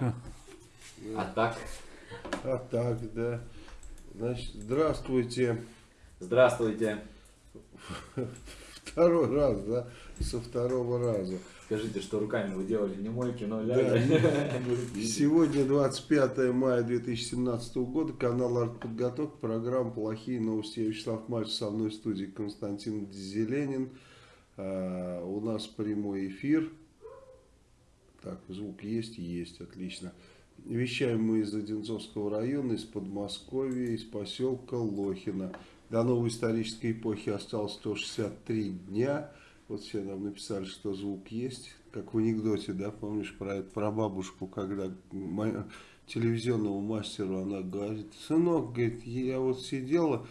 Все. А так? А так, да. Значит, здравствуйте. Здравствуйте. Второй раз, да? Со второго раза. Скажите, что руками вы делали не мойки, но Да. ляли. Сегодня 25 мая 2017 года, канал «Артподготовка», программа «Плохие новости». Я Вячеслав Мальцев, со мной в студии Константин Зеленин. А, у нас прямой эфир. Так, звук есть? Есть, отлично. Вещаем мы из Одинцовского района, из Подмосковья, из поселка Лохина. До новой исторической эпохи осталось 163 дня. Вот все нам написали, что звук есть. Как в анекдоте, да, помнишь про, про бабушку, когда мо- телевизионному мастеру она говорит, сынок, говорит, я вот сидела,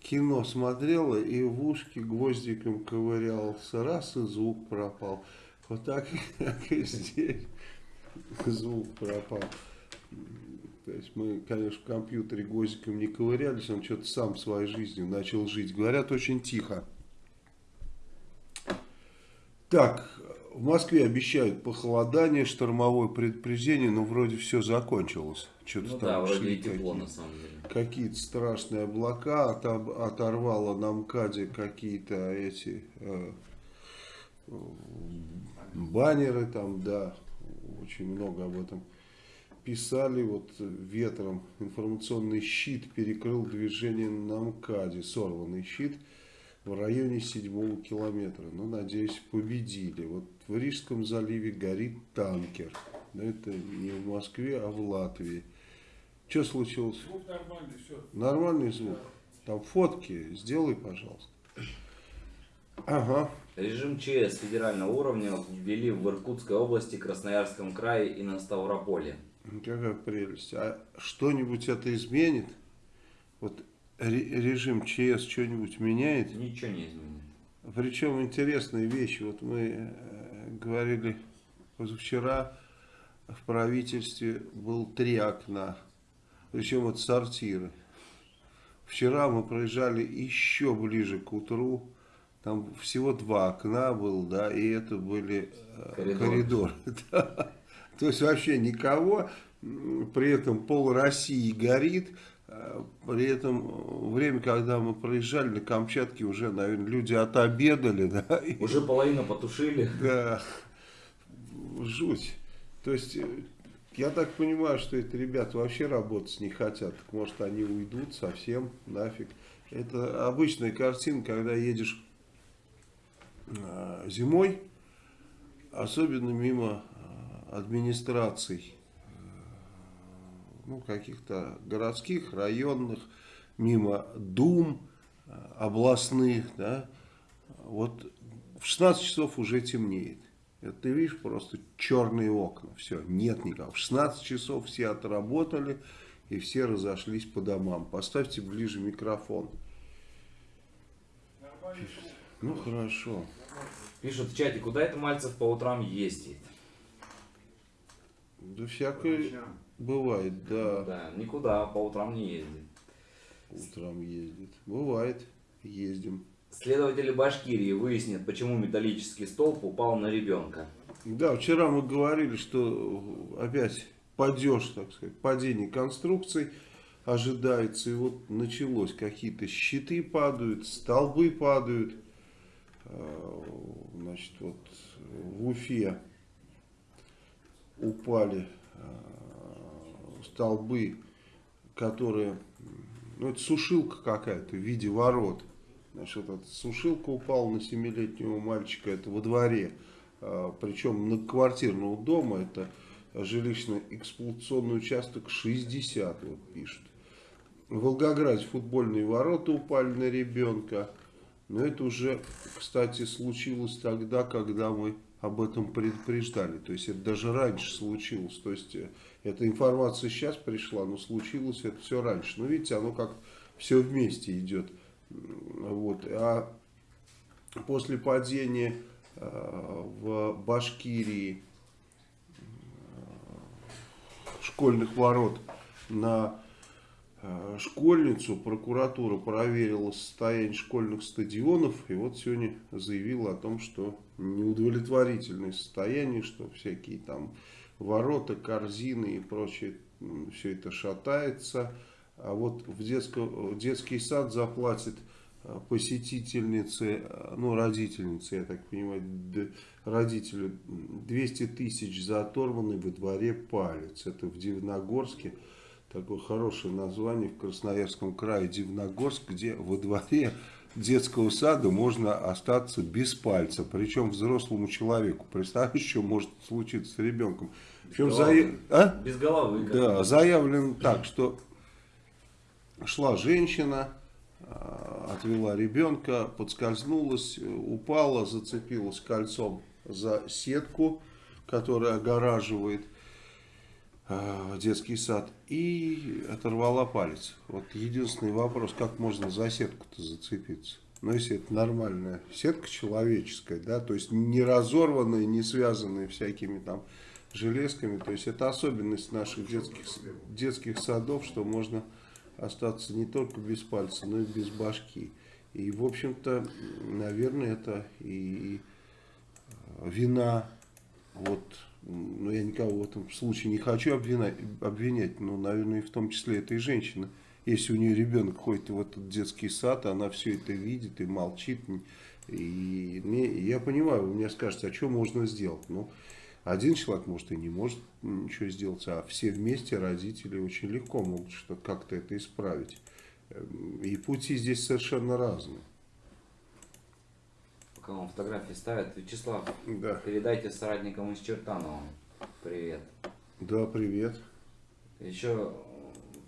кино смотрела и в ушки гвоздиком ковырялся, раз и звук пропал. Вот так, так и здесь звук пропал. То есть мы, конечно, в компьютере гвоздиком не ковырялись, он что-то сам своей жизнью начал жить. Говорят, очень тихо. Так, в Москве обещают похолодание, штормовое предупреждение, но вроде все закончилось. Что-то Ну там да, вроде шли и тепло какие- на самом деле. какие-то страшные облака, отоб- оторвало на МКАДе какие-то эти э, баннеры там, да, очень много об этом писали, вот ветром информационный щит перекрыл движение на МКАДе, сорванный щит в районе седьмого километра. Ну, надеюсь, победили. Вот в Рижском заливе горит танкер. Но это не в Москве, а в Латвии. Что случилось? Звук нормальный, все. Нормальный звук. Там фотки сделай, пожалуйста. Ага. Режим ЧС федерального уровня ввели в Иркутской области, Красноярском крае и на Ставрополе. Какая прелесть. А что-нибудь это изменит? Вот ре- режим ЧС что-нибудь меняет? Ничего не изменит. Причем интересные вещи. Вот мы э, говорили позавчера в правительстве был три окна. Причем вот сортиры. Вчера мы проезжали еще ближе к утру. Там всего два окна было, да, и это были э, Коридор. коридоры. да. То есть вообще никого, при этом пол России горит, э, при этом э, время, когда мы проезжали на Камчатке, уже, наверное, люди отобедали, да, и- Уже половину потушили. да, жуть. То есть, э, я так понимаю, что эти ребята вообще работать не хотят. Может они уйдут совсем нафиг. Это обычная картина, когда едешь зимой, особенно мимо э, администраций, э, ну, каких-то городских, районных, мимо дум э, областных, да, вот в 16 часов уже темнеет. Это ты видишь просто черные окна. Все, нет никого. В 16 часов все отработали и все разошлись по домам. Поставьте ближе микрофон. Ну хорошо. Пишут в чате, куда это Мальцев по утрам ездит? Да всякое бывает, да. Да, никуда по утрам не ездит. Утром ездит. Бывает, ездим. Следователи Башкирии выяснят, почему металлический столб упал на ребенка. Да, вчера мы говорили, что опять падеж, так сказать, падение конструкций ожидается. И вот началось, какие-то щиты падают, столбы падают. А, значит, вот в Уфе упали а, столбы, которые, ну это сушилка какая-то в виде ворот. Значит, вот эта сушилка упала на 7-летнего мальчика, это во дворе. А, причем на квартирного дома, это жилищно-эксплуатационный участок 60, вот пишут. В Волгограде футбольные ворота упали на ребенка. Но это уже, кстати, случилось тогда, когда мы об этом предупреждали. То есть это даже раньше случилось. То есть э, эта информация сейчас пришла, но случилось это все раньше. Но видите, оно как все вместе идет. Вот. А после падения э, в Башкирии школьных ворот на э, школьницу прокуратура проверила состояние школьных стадионов и вот сегодня заявила о том, что неудовлетворительное состояние, что всякие там ворота, корзины и прочее, все это шатается. А вот в детско, детский сад заплатит э, посетительнице, э, ну родительнице, я так понимаю, родителю 200 тысяч за оторванный во дворе палец. Это в Дивногорске. Такое хорошее название в Красноярском крае Дивногорск, где во дворе детского сада можно остаться без пальца. Причем взрослому человеку. Представляешь, что может случиться с ребенком. Причем зая... а? Без головы. Да, заявлено так, что шла женщина, а, отвела ребенка, подскользнулась, упала, зацепилась кольцом за сетку, которая огораживает э, детский сад, и оторвала палец. Вот единственный вопрос, как можно за сетку-то зацепиться? Ну, если это нормальная сетка человеческая, да, то есть не разорванная, не связанная всякими там железками, то есть это особенность наших детских, детских садов, что можно остаться не только без пальца, но и без башки. И, в общем-то, наверное, это и вина, вот, ну я никого в этом случае не хочу обвинять, обвинять, но, наверное, и в том числе этой женщины. Если у нее ребенок ходит в этот детский сад, она все это видит и молчит. И мне, я понимаю, вы мне скажете, а что можно сделать? Ну, один человек, может, и не может ничего сделать, а все вместе, родители, очень легко могут как-то это исправить. Эм, и пути здесь совершенно разные вам фотографии ставят. Вячеслав, да. передайте соратникам из Чертанова. Привет. Да, привет. Еще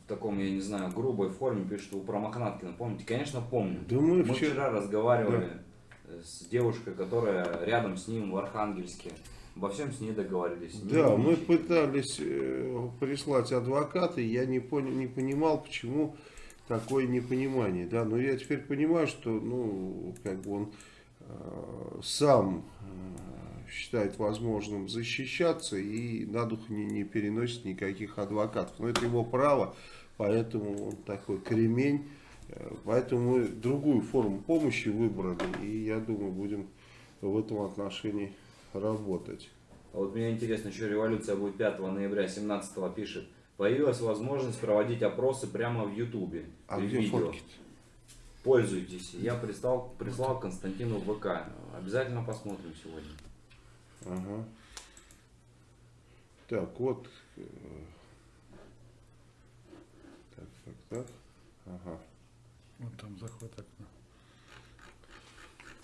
в таком, я не знаю, грубой форме пишут, что вы про Мохнаткина помните? Конечно, помню. Да мы, мы вчера, разговаривали да. с девушкой, которая рядом с ним в Архангельске. Обо всем с ней договорились. Да, мы пытались э, прислать адвоката, и я не, понял, не понимал, почему такое непонимание. Да, но я теперь понимаю, что, ну, как бы он сам э, считает возможным защищаться и на дух не, не переносит никаких адвокатов. Но это его право, поэтому он такой кремень. Э, поэтому мы другую форму помощи выбрали, и я думаю, будем в этом отношении работать. А вот меня интересно, еще революция будет 5 ноября 17 пишет. Появилась возможность проводить опросы прямо в Ютубе. А где видео. фотки -то? Пользуйтесь. Я прислал, прислал Константину в ВК. Обязательно посмотрим сегодня. Ага. Так, вот. Э, так, так, так. Ага. Вот там заход окна.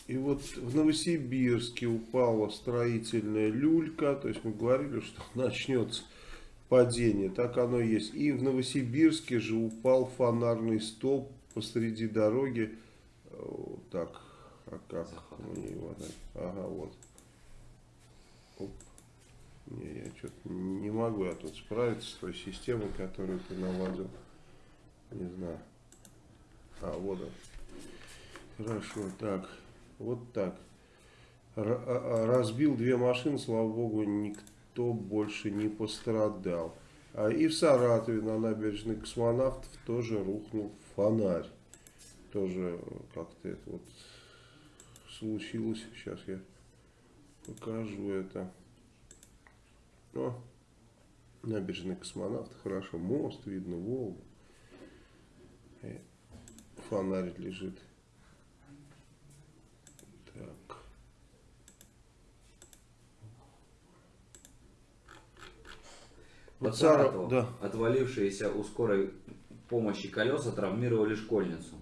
И вот в Новосибирске упала строительная люлька. То есть мы говорили, что начнется падение. Так оно и есть. И в Новосибирске же упал фонарный столб посреди дороги. Вот так, а как мне его Ага, вот. Оп. Не, я что-то не могу я тут справиться с той системой, которую ты наладил. Не знаю. А, вот он. Хорошо, так. Вот так. Р- а- а, разбил две машины, слава богу, никто больше не пострадал. А и в Саратове на набережной космонавтов тоже рухнул фонарь. Тоже э, как-то это вот случилось. Сейчас я покажу это. О, набережная космонавт, хорошо, мост, видно Волгу. И фонарь лежит. Так. Саратовом да. отвалившиеся у скорой помощи колеса травмировали школьницу.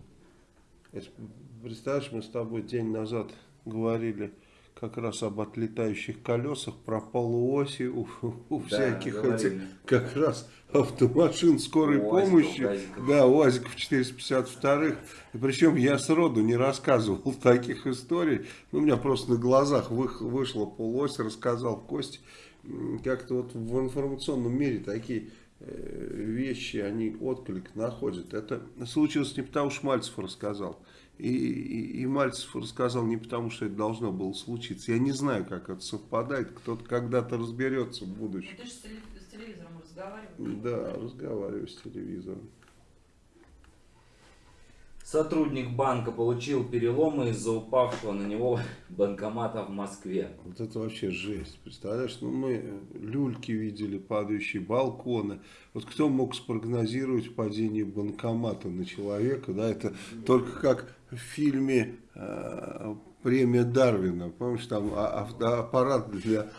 Представляешь, мы с тобой день назад говорили как раз об отлетающих колесах, про полуоси у, у Да, всяких говорили. этих, как раз автомашин скорой УАЗиков, помощи. ГАЗиков. Да, УАЗиков 452. И причем я сроду не рассказывал таких историй. Ну, у меня просто на глазах вы- вышла полуось, рассказал Костя. М, Как-то вот в информационном мире такие вещи, они отклик находят. Это случилось не потому, что Мальцев рассказал. И, и, и Мальцев рассказал не потому, что это должно было случиться. Я не знаю, как это совпадает. Кто-то когда-то разберется в будущем. Ты же с телевизором разговариваешь. Да, разговариваю с телевизором. Сотрудник банка получил переломы из-за упавшего на него банкомата в Москве. Вот это вообще жесть. Представляешь, ну мы э, люльки видели, падающие балконы. Вот кто мог спрогнозировать падение банкомата на человека, да, это только как в фильме э, «Премия Дарвина». Помнишь, там а- авто- аппарат для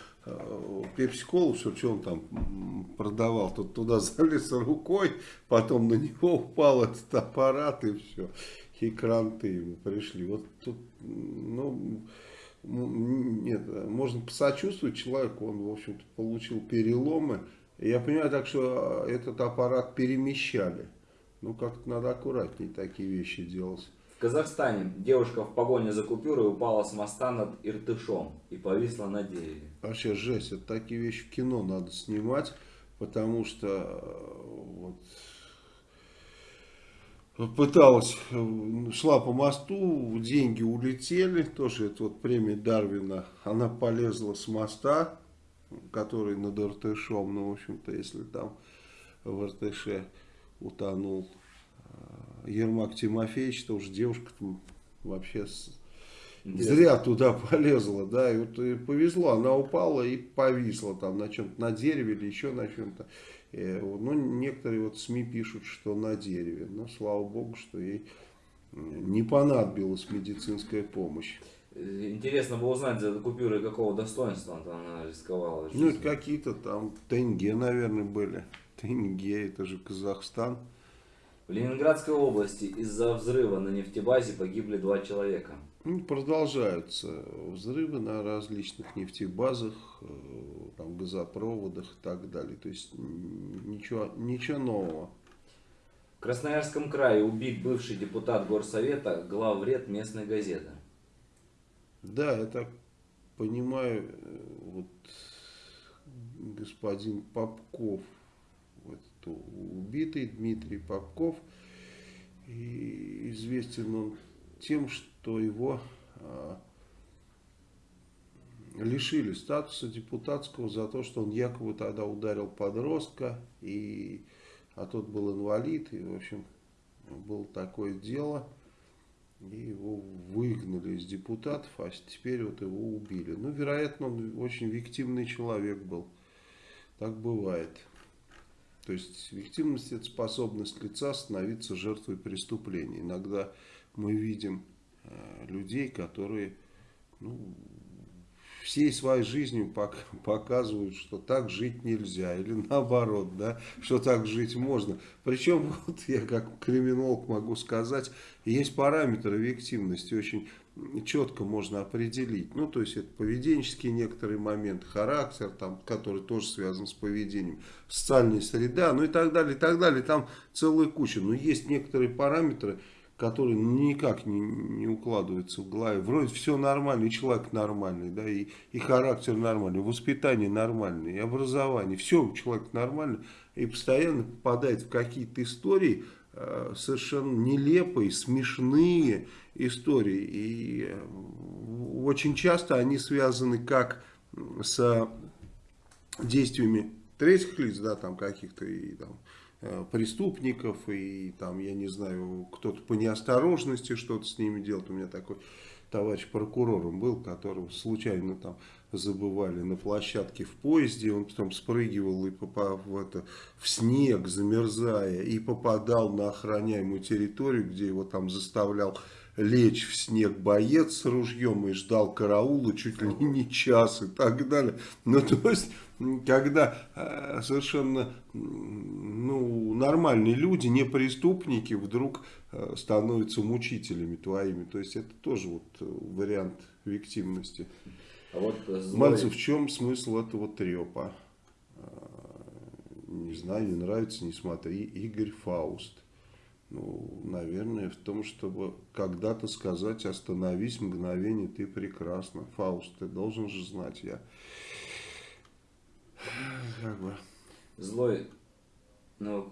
пепси-колу, что, что он там продавал, тут туда залез рукой, потом на него упал этот аппарат и все. И кранты ему пришли. Вот тут, ну, нет, можно посочувствовать человеку, он, в общем-то, получил переломы. Я понимаю так, что а, этот аппарат перемещали. Ну, как-то надо аккуратнее такие вещи делать. В Казахстане девушка в погоне за купюрой упала с моста над Иртышом и повисла на дереве. Вообще жесть, это такие вещи в кино надо снимать, потому что э, вот, пыталась, э, шла по мосту, деньги улетели, тоже это вот премия Дарвина, она полезла с моста, который над Иртышом, ну, в общем-то, если там в Иртыше утонул э, Ермак Тимофеевич, то уж девушка там вообще с-. Зря туда полезла, да, и вот и повезло, она упала и повисла там на чем-то, на дереве или еще на чем-то. Э, Ну, некоторые вот СМИ пишут, что на дереве, но слава богу, что ей э, не понадобилась медицинская помощь. Интересно было узнать, за купюры какого достоинства она рисковала. Ну, какие-то там тенге, наверное, были. Тенге, это же Казахстан. В Ленинградской области из-за взрыва на нефтебазе погибли два человека. Ну, продолжаются взрывы на различных нефтебазах, э, там, газопроводах и так далее. То есть ничего, ничего нового. В Красноярском крае убит бывший депутат горсовета, главред местной газеты. Да, я так понимаю, э, вот господин Попков, вот, убитый Дмитрий Попков, и известен он тем, что его а, лишили статуса депутатского за то, что он якобы тогда ударил подростка, и, а тот был инвалид, и, в общем, было такое дело, и его выгнали из депутатов, а теперь вот его убили. Ну, вероятно, он очень виктимный человек был. Так бывает. То есть виктимность это способность лица становиться жертвой преступления. Иногда мы видим э, людей, которые ну, всей своей жизнью пок- показывают, что так жить нельзя, или наоборот, да, что так жить можно. Причем, вот я как криминолог могу сказать, есть параметры объективности, очень четко можно определить. Ну, то есть, это поведенческие некоторые моменты, характер, там, который тоже связан с поведением, социальная среда, ну и так далее, и так далее. Там целая куча. Но есть некоторые параметры, которые никак не, не укладываются в голове. Вроде все нормально, и человек нормальный, да, и, и характер нормальный, воспитание нормальное, и образование. Все у человека нормально, и постоянно попадает в какие-то истории, э, совершенно нелепые, смешные истории. И э, очень часто они связаны как с действиями третьих лиц, да, там каких-то и там э, преступников, и там, я не знаю, кто-то по неосторожности что-то с ними делает. У меня такой товарищ прокурором был, которого случайно там забывали на площадке в поезде, он потом спрыгивал и попал в, это, в снег, замерзая, и попадал на охраняемую территорию, где его там заставлял лечь в снег боец с ружьем и ждал караула чуть ли не час и так далее. Ну, то есть, когда э, совершенно ну, нормальные люди, не преступники, вдруг э, становятся мучителями твоими. То есть, это тоже вот э, вариант виктимности. А вот злой... Мальцев, в чем смысл этого трепа? Не знаю, не нравится, не смотри. Игорь Фауст. Ну, наверное, в том, чтобы когда-то сказать, остановись, мгновение, ты прекрасна. Фауст, ты должен же знать, я как бы... Злой, ну,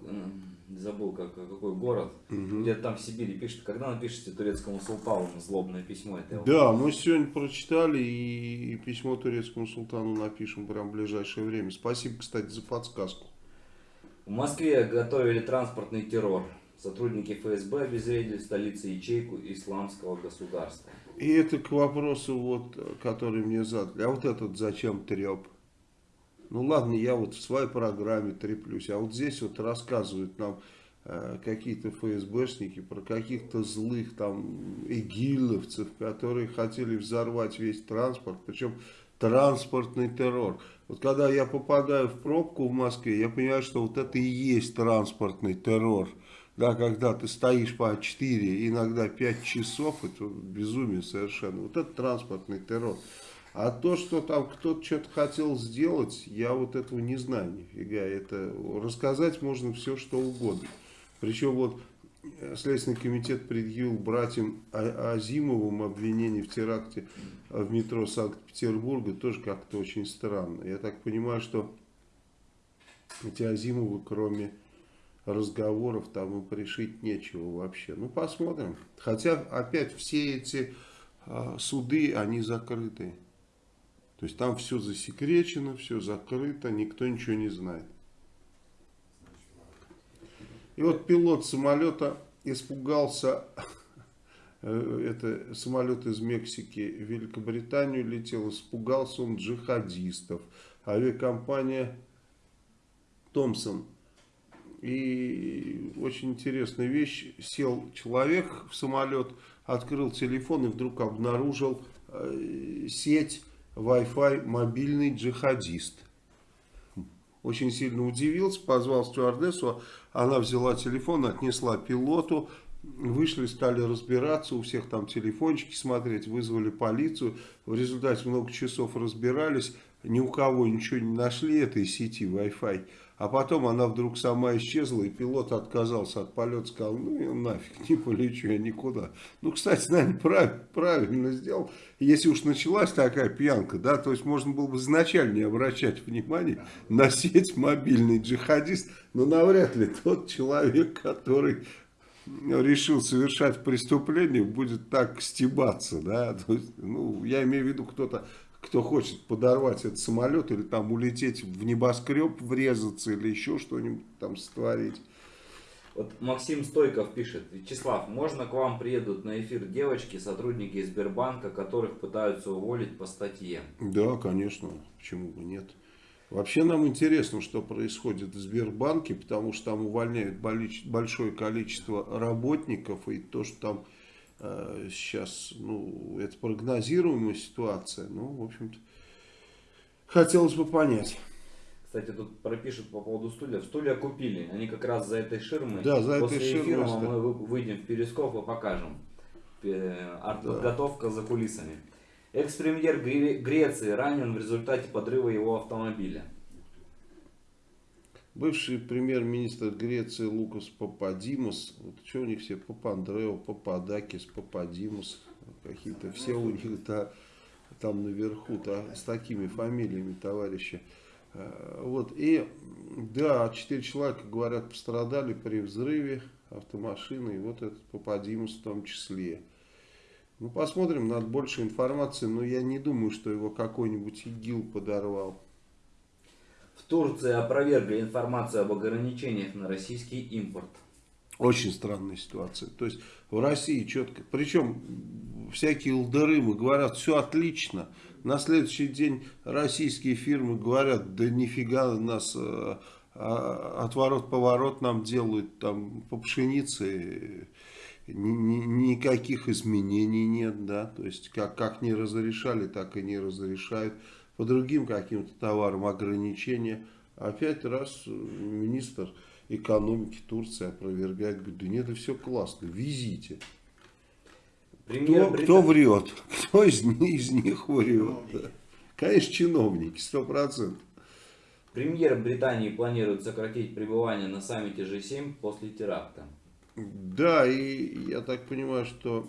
забыл, как, какой город, Угу. где-то там в Сибири пишет, когда напишите турецкому султану злобное письмо, это Да, мы сегодня прочитали и письмо турецкому султану напишем прямо в ближайшее время. Спасибо, кстати, за подсказку. В Москве готовили транспортный террор. Сотрудники ФСБ обезвредили в столице ячейку исламского государства. И это к вопросу, вот, который мне задали. А вот этот зачем треп? Ну ладно, я вот в своей программе треплюсь, а вот здесь вот рассказывают нам э, какие-то ФСБшники про каких-то злых там игиловцев, которые хотели взорвать весь транспорт, причем транспортный террор. Вот когда я попадаю в пробку в Москве, я понимаю, что вот это и есть транспортный террор. Да, когда ты стоишь по 4, иногда 5 часов, это безумие совершенно. Вот это транспортный террор. А то, что там кто-то что-то хотел сделать, я вот этого не знаю нифига. Это рассказать можно все, что угодно. Причем вот э, Следственный комитет предъявил братьям А- Азимовым обвинение в теракте в метро Санкт-Петербурга. Тоже как-то очень странно. Я так понимаю, что эти Азимовы, кроме разговоров, там им пришить нечего вообще. Ну, посмотрим. Хотя, опять, все эти а, суды, они закрыты. То есть там все засекречено, все закрыто, никто ничего не знает. И вот пилот самолета испугался, э, это самолет из Мексики в Великобританию летел, испугался он джихадистов. Авиакомпания Томпсон. И очень интересная вещь, сел человек в самолет, открыл телефон и вдруг обнаружил э, сеть Wi-Fi мобильный джихадист. Очень сильно удивился, позвал стюардессу, она взяла телефон, отнесла пилоту, вышли, стали разбираться, у всех там телефончики смотреть, вызвали полицию, в результате много часов разбирались, ни у кого ничего не нашли этой сети Wi-Fi. А потом она вдруг сама исчезла, и пилот отказался от полета, сказал, ну я нафиг, не полечу я никуда. Ну, кстати, наверное, прав, правильно сделал. Если уж началась такая пьянка, да, то есть можно было бы изначально не обращать внимания на сеть мобильный джихадист, но навряд ли тот человек, который решил совершать преступление, будет так стебаться, да, то есть, ну, я имею в виду кто-то, кто хочет подорвать этот самолет или там улететь в небоскреб, врезаться или еще что-нибудь там сотворить. Вот Максим Стойков пишет, Вячеслав, можно к вам приедут на эфир девочки, сотрудники Сбербанка, которых пытаются уволить по статье? Да, конечно, почему бы нет. Вообще нам интересно, что происходит в Сбербанке, потому что там увольняют большое количество работников, и то, что там сейчас, ну, это прогнозируемая ситуация, ну, в общем-то, хотелось бы понять. Кстати, тут пропишут по поводу стульев. Стулья купили. Они как раз за этой ширмой. Да, за После этой ширмой эфира стоят. мы вы- выйдем в перископ и покажем. Э, Артподготовка за кулисами. Экс-премьер Гре- Греции ранен в результате подрыва его автомобиля. Бывший премьер-министр Греции Лукас Пападимос, вот что у них все, Папандрео, Пападакис, Пападимос, какие-то все у них да, там наверху, да, с такими фамилиями товарищи. Э, Вот, и да, четыре человека, говорят, пострадали при взрыве автомашины, и вот этот Пападимус в том числе. Ну, посмотрим, надо больше информации, но я не думаю, что его какой-нибудь ИГИЛ подорвал. В Турции опровергли информацию об ограничениях на российский импорт. Очень странная ситуация. То есть в России четко, причем всякие лдерымы говорят, все отлично. На следующий день российские фирмы говорят, да нифига нас э, а, отворот-поворот нам делают там по пшенице никаких изменений нет, да, то есть как, как не разрешали, так и не разрешают. По другим каким-то товарам ограничения. Опять раз министр экономики Турции опровергает, говорит, да нет, это все классно, везите. Кто, Британ... кто врет? Кто из, из них врет? Да? Конечно, чиновники, сто процентов. Премьер Британии планирует сократить пребывание на саммите G7 после теракта. Да, и я так понимаю, что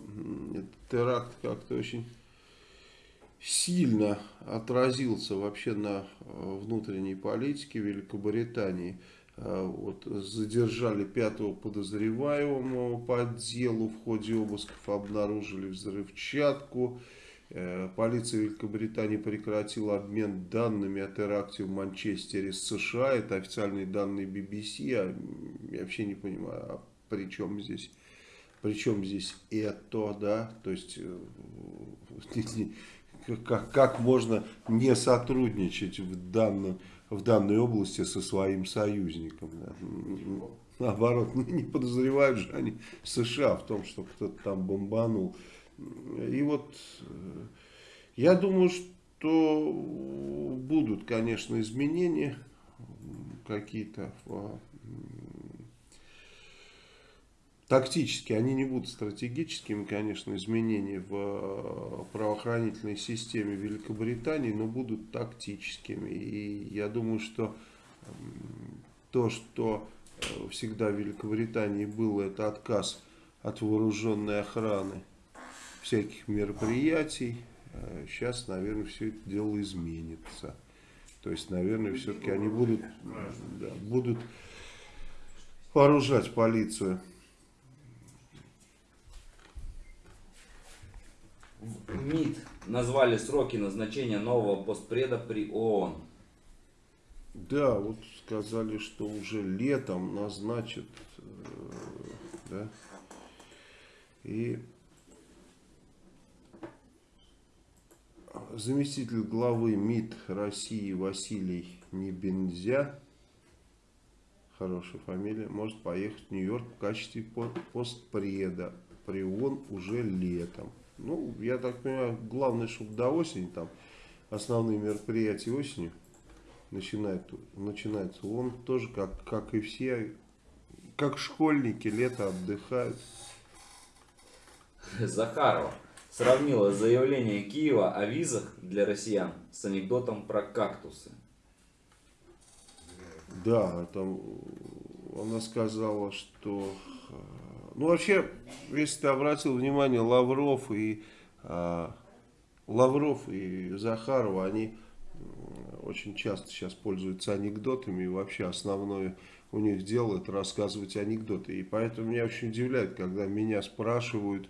теракт как-то очень сильно отразился вообще на э, внутренней политике Великобритании. Э, вот, задержали пятого подозреваемого по делу, в ходе обысков обнаружили взрывчатку. Э, полиция Великобритании прекратила обмен данными о теракте в Манчестере с США. Это официальные данные BBC. Я, вообще не понимаю, а причем здесь, причем здесь это, да, то есть как, как можно не сотрудничать в, данном, в данной области со своим союзником. Да? Наоборот, не подозревают же они США в том, что кто-то там бомбанул. И вот э, я думаю, что будут, конечно, изменения какие-то в Тактически они не будут стратегическими, конечно, изменения в э, правоохранительной системе Великобритании, но будут тактическими. И я думаю, что то, что э, всегда в Великобритании было, это отказ от вооруженной охраны всяких мероприятий. Сейчас, э, наверное, все это дело изменится. То есть, наверное, все-таки они будут, да, будут вооружать полицию МИД назвали сроки назначения нового постпреда при ООН. Да, вот сказали, что уже летом назначат, э, да, и заместитель главы МИД России Василий Небензя, хорошая фамилия, может поехать в Нью-Йорк в качестве постпреда при ООН уже летом. Ну, я так понимаю, главное, чтобы до осени, там, основные мероприятия осенью начинают, начинаются. Он тоже, как, как и все, как школьники, лето отдыхают. Захарова сравнила заявление Киева о визах для россиян с анекдотом про кактусы. Да, там она сказала, что ну, вообще, если ты обратил внимание, Лавров и, э, Лавров и Захарова, они очень часто сейчас пользуются анекдотами. И вообще основное у них дело это рассказывать анекдоты. И поэтому меня очень удивляет, когда меня спрашивают,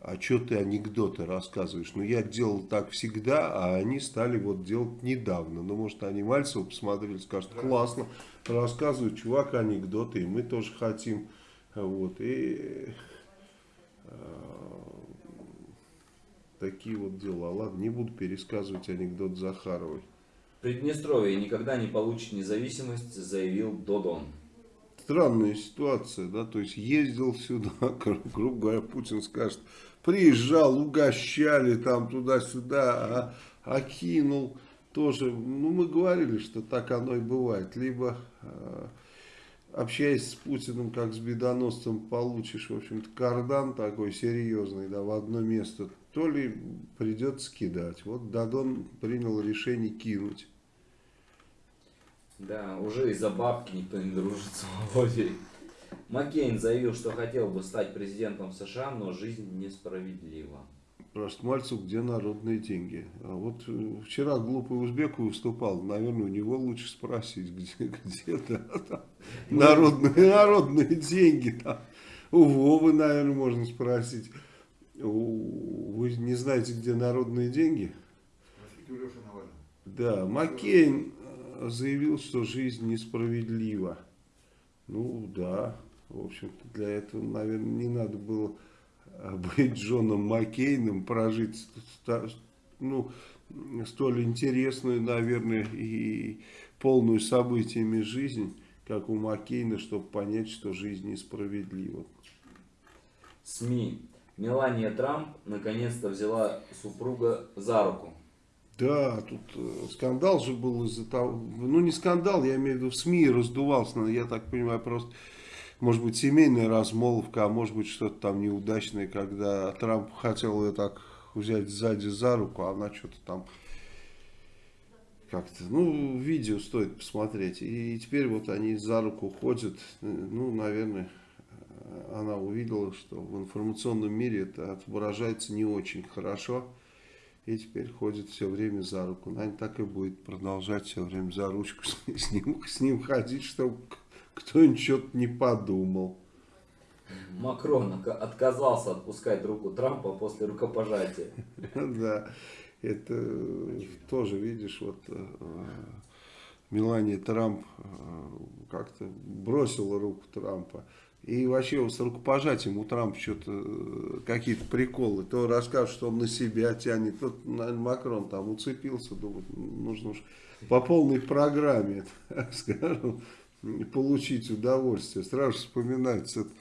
а что ты анекдоты рассказываешь? Ну, я делал так всегда, а они стали вот делать недавно. Ну, может, они Мальцева посмотрели, скажут, классно, рассказывает чувак анекдоты, и мы тоже хотим. Вот, и э, такие вот дела. Ладно, не буду пересказывать анекдот Захаровой. Приднестровье никогда не получит независимость, заявил Додон. Странная ситуация, да, то есть ездил сюда, грубо говоря, Путин скажет, приезжал, угощали там туда-сюда, а, окинул тоже, ну мы говорили, что так оно и бывает, либо... Общаясь с Путиным как с бедоносцем, получишь, в общем-то, кардан такой серьезный, да, в одно место, то ли придется кидать. Вот Дадон принял решение кинуть. Да, уже из-за бабки никто не дружит с Володей. Маккейн заявил, что хотел бы стать президентом США, но жизнь несправедлива. Спрашивает Мальцев, где народные деньги. А вот э, вчера глупый узбек выступал, наверное, у него лучше спросить, где, где да, там, народные, народные деньги. Там. У Вовы, наверное, можно спросить. У, вы не знаете, где народные деньги? Да, Маккейн э, заявил, что жизнь несправедлива. Ну, да, в общем-то, для этого, наверное, не надо было быть Джоном Маккейном, прожить ну, столь интересную, наверное, и полную событиями жизнь, как у Маккейна, чтобы понять, что жизнь несправедлива. СМИ. Мелания Трамп наконец-то взяла супруга за руку. Да, тут э, скандал же был из-за того, ну не скандал, я имею в виду в СМИ раздувался, я так понимаю, просто может быть, семейная размолвка, а может быть, что-то там неудачное, когда Трамп хотел ее так взять сзади за руку, а она что-то там как-то, ну, видео стоит посмотреть. И теперь вот они за руку ходят, ну, наверное, она увидела, что в информационном мире это отображается не очень хорошо. И теперь ходит все время за руку. Наверное, так и будет продолжать все время за ручку с ним, с ним ходить, чтобы кто-нибудь что-то не подумал. Макрон отказался отпускать руку Трампа после рукопожатия. Да, это тоже, видишь, вот э, Мелания Трамп э, как-то бросила руку Трампа. И вообще с рукопожатием у Трампа что-то э, какие-то приколы. То расскажет, что он на себя тянет. Тот, наверное, Макрон там уцепился, думает, нужно уж по полной программе, скажем, получить удовольствие. Сразу вспоминается этот,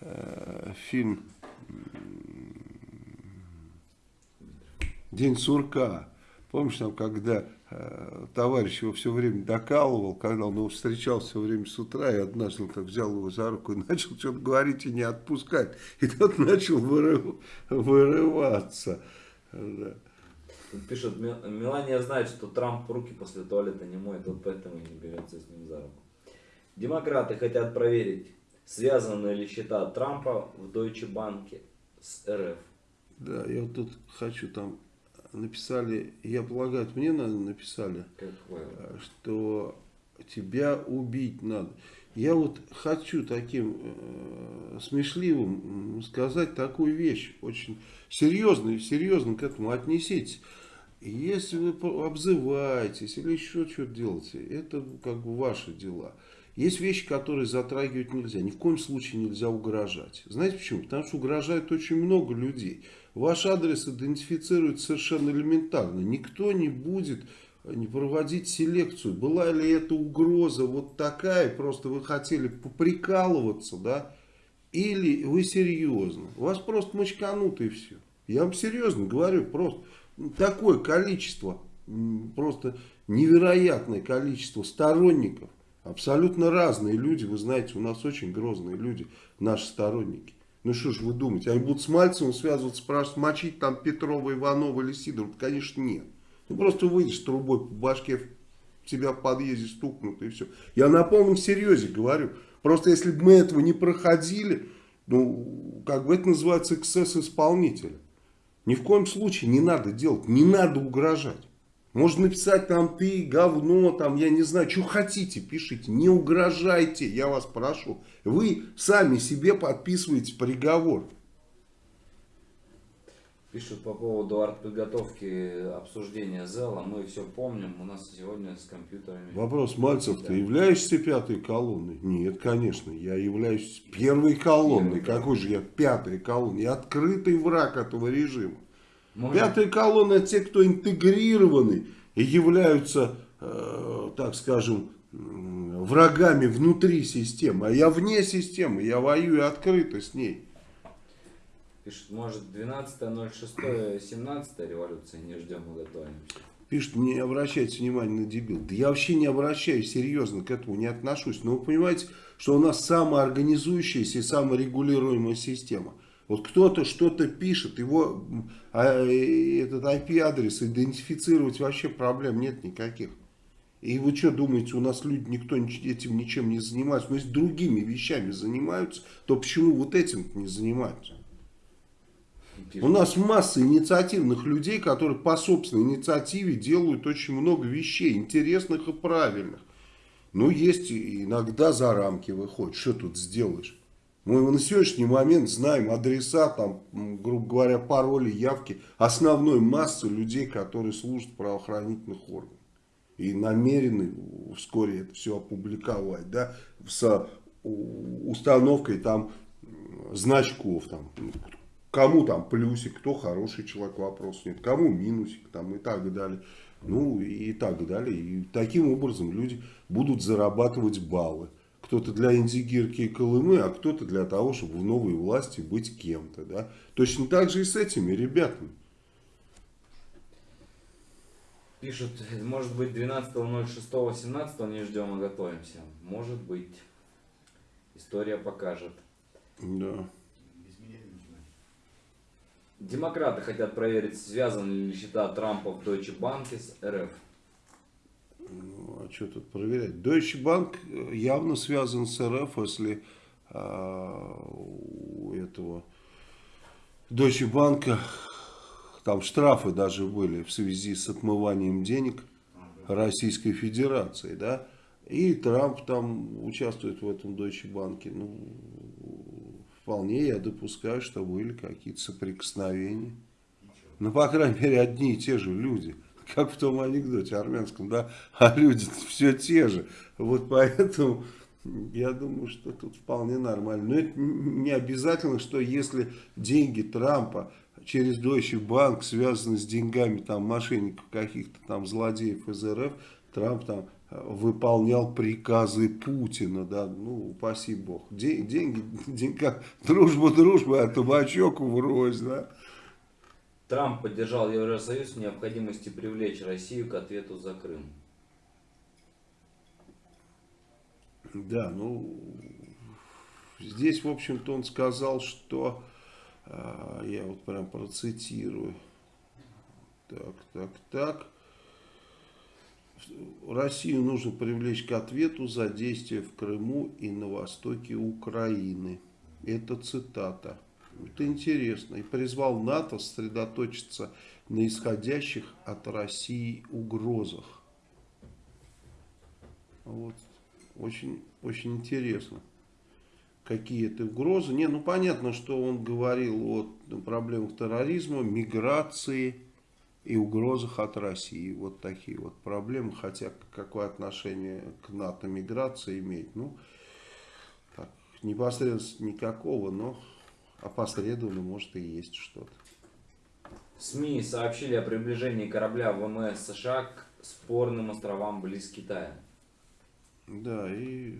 э, фильм «День сурка». Помнишь, там, когда э, товарищ его все время докалывал, когда он его встречал все время с утра, и однажды он так взял его за руку и начал что-то говорить и не отпускать. И тот начал вырыв, вырываться. Да. Пишут, Мелания знает, что Трамп руки после туалета не моет, вот поэтому и не берется с ним за руку. Демократы хотят проверить, связаны ли счета Трампа в Deutsche Bank с РФ. Да, я вот тут хочу там написали, я полагаю, мне надо написали, как э, что тебя убить надо. Я вот хочу таким э, смешливым сказать такую вещь, очень серьезно, серьезно к этому отнеситесь. Если вы обзываетесь или еще что-то делаете, это как бы ваши дела. Есть вещи, которые затрагивать нельзя. Ни в коем случае нельзя угрожать. Знаете почему? Потому что угрожает очень много людей. Ваш адрес идентифицирует совершенно элементарно. Никто не будет не проводить селекцию. Была ли это угроза вот такая, просто вы хотели поприкалываться, да? Или вы серьезно? Вас просто мочканут и все. Я вам серьезно говорю, просто такое количество, просто невероятное количество сторонников Абсолютно разные люди, вы знаете, у нас очень грозные люди, наши сторонники. Ну что ж вы думаете, они будут с Мальцевым связываться, спрашивать, мочить там Петрова, Иванова или Сидорова? Конечно нет. Ну просто выйдешь трубой по башке, тебя в подъезде стукнут и все. Я на полном серьезе говорю. Просто если бы мы этого не проходили, ну, как бы это называется эксцесс исполнителя. Ни в коем случае не надо делать, не надо угрожать. Можно написать там ты, говно, там я не знаю, что хотите, пишите. Не угрожайте, я вас прошу. Вы сами себе подписываете приговор. Пишут по поводу артподготовки обсуждения зала. Мы все помним. У нас сегодня с компьютерами. Вопрос, Мальцев, да. ты являешься пятой колонной? Нет, конечно. Я являюсь первой колонной. Первый. Какой же я пятой колонной? Я открытый враг этого режима. Можно... Пятая колонна те, кто интегрированы и являются, э, так скажем, врагами внутри системы. А я вне системы, я воюю открыто с ней. Пишет, может 12.06, 17 революция, не ждем, мы готовимся. Пишет, не обращайте внимания на дебил. Да я вообще не обращаюсь, серьезно к этому не отношусь. Но вы понимаете, что у нас самоорганизующаяся и саморегулируемая система. Вот кто-то что-то пишет, его а, этот IP-адрес идентифицировать вообще проблем нет никаких. И вы что думаете, у нас люди, никто этим ничем не занимается? Но если другими вещами занимаются, то почему вот этим не занимаются? У нас масса инициативных людей, которые по собственной инициативе делают очень много вещей, интересных и правильных. Ну, есть иногда за рамки выходит. Что тут сделаешь? Мы на сегодняшний момент знаем адреса, там, грубо говоря, пароли, явки основной массы людей, которые служат в правоохранительных органах. И намерены вскоре это все опубликовать, да, с установкой там значков, там, кому там плюсик, кто хороший человек, вопрос нет, кому минусик там и так далее. Ну и так далее. И таким образом люди будут зарабатывать баллы. Кто-то для Индигирки и Колымы, а кто-то для того, чтобы в новой власти быть кем-то. Да? Точно так же и с этими ребятами. Пишут, может быть 12.06.17 не ждем, а готовимся. Может быть. История покажет. Да. Демократы хотят проверить, связаны ли счета Трампа в Deutsche Bank с РФ. Ну, а что тут проверять? Deutsche Bank явно связан с РФ, если а, у этого Deutsche Bank там штрафы даже были в связи с отмыванием денег Российской Федерации, да? И Трамп там участвует в этом Deutsche Bank. Ну, вполне я допускаю, что были какие-то соприкосновения. Ну, по крайней мере, одни и те же люди. Как в том анекдоте армянском, да? А люди все те же. Вот поэтому я думаю, что тут вполне нормально. Но это не обязательно, что если деньги Трампа через Deutsche Bank связаны с деньгами там мошенников каких-то там злодеев из РФ, Трамп там выполнял приказы Путина, да, ну, упаси бог. День, деньги, деньга, дружба, дружба, а табачок врозь, да. Трамп поддержал Евросоюз в необходимости привлечь Россию к ответу за Крым. Да, ну, здесь, в общем-то, он сказал, что, а, я вот прям процитирую, так, так, так, Россию нужно привлечь к ответу за действия в Крыму и на востоке Украины. Это цитата. Это интересно. И призвал НАТО сосредоточиться на исходящих от России угрозах. Вот. Очень, очень интересно. Какие это угрозы. Не, ну понятно, что он говорил о проблемах терроризма, миграции, и угрозах от России. Вот такие вот проблемы. Хотя какое отношение к НАТО миграция имеет? Ну, так, непосредственно никакого, но опосредованно может и есть что-то. СМИ сообщили о приближении корабля ВМС США к спорным островам близ Китая. Да, и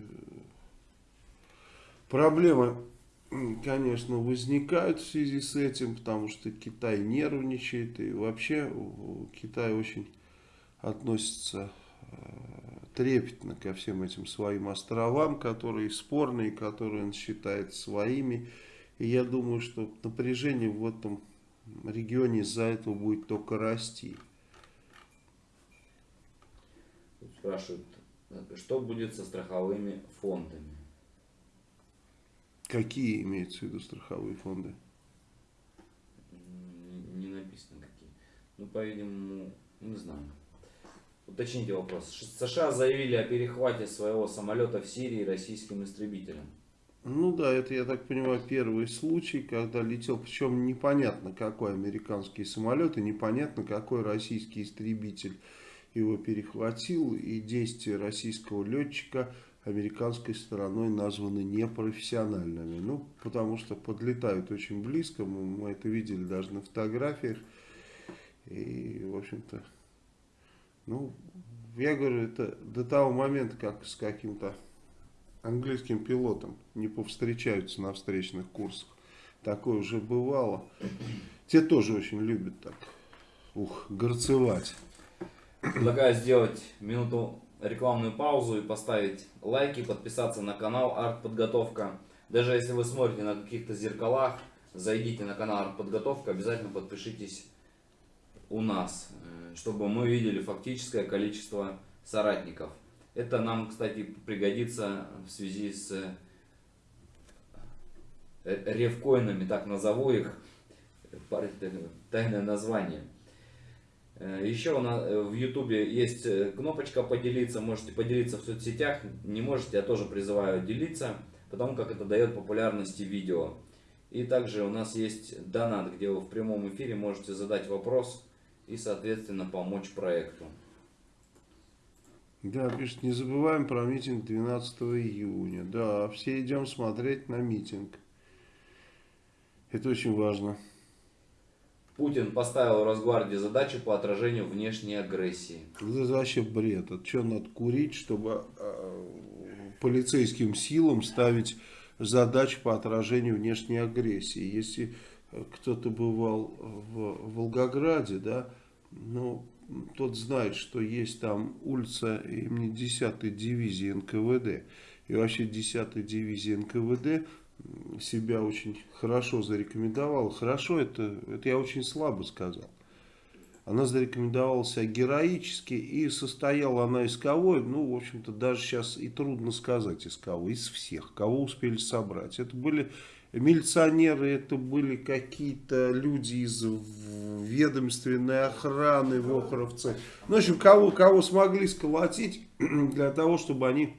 проблема конечно, возникают в связи с этим, потому что Китай нервничает, и вообще Китай очень относится э, трепетно ко всем этим своим островам, которые спорные, которые он считает своими. И я думаю, что напряжение в этом регионе из-за этого будет только расти. Спрашивают, что будет со страховыми фондами? Какие имеются в виду страховые фонды? Не написано какие. Ну, по-видимому, не знаю. Уточните вопрос. США заявили о перехвате своего самолета в Сирии российским истребителем. Ну да, это, я так понимаю, первый случай, когда летел, причем непонятно какой американский самолет и непонятно какой российский истребитель его перехватил. И действия российского летчика американской стороной названы непрофессиональными. Ну, потому что подлетают очень близко, мы, это видели даже на фотографиях. И, в общем-то, ну, я говорю, это до того момента, как с каким-то английским пилотом не повстречаются на встречных курсах. Такое уже бывало. Те тоже очень любят так, ух, горцевать. Предлагаю сделать минуту рекламную паузу и поставить лайки, подписаться на канал Артподготовка. Даже если вы смотрите на каких-то зеркалах, зайдите на канал Артподготовка, обязательно подпишитесь у нас, э, чтобы мы видели фактическое количество соратников. Это нам, кстати, пригодится в связи с э, ревкоинами, так назову их. парень, тайное название. Э, Еще э, в ютубе есть э, кнопочка поделиться, можете поделиться в соцсетях, не можете, я тоже призываю делиться, потому как это дает популярности видео. И также у нас есть донат, где вы в прямом эфире можете задать вопрос и, соответственно, помочь проекту. Да, пишет, не забываем про митинг 12 июня. Да, все идем смотреть на митинг. Это очень важно. Путин поставил Росгвардии задачу по отражению внешней агрессии. Это вообще бред. Это что надо курить, чтобы э, полицейским силам ставить задачу по отражению внешней агрессии. Если кто-то бывал в Волгограде, да, ну, тот знает, что есть там улица имени 10-й дивизии НКВД. И вообще 10-й дивизии НКВД себя очень хорошо зарекомендовала. Хорошо, это, это я очень слабо сказал. Она зарекомендовала себя героически и состояла она из кого? Ну, в общем-то, даже сейчас и трудно сказать из кого. Из всех, кого успели собрать. Это были милиционеры, это были какие-то люди из ведомственной охраны, вохровцы. Ну, в общем, кого, кого смогли сколотить для того, чтобы они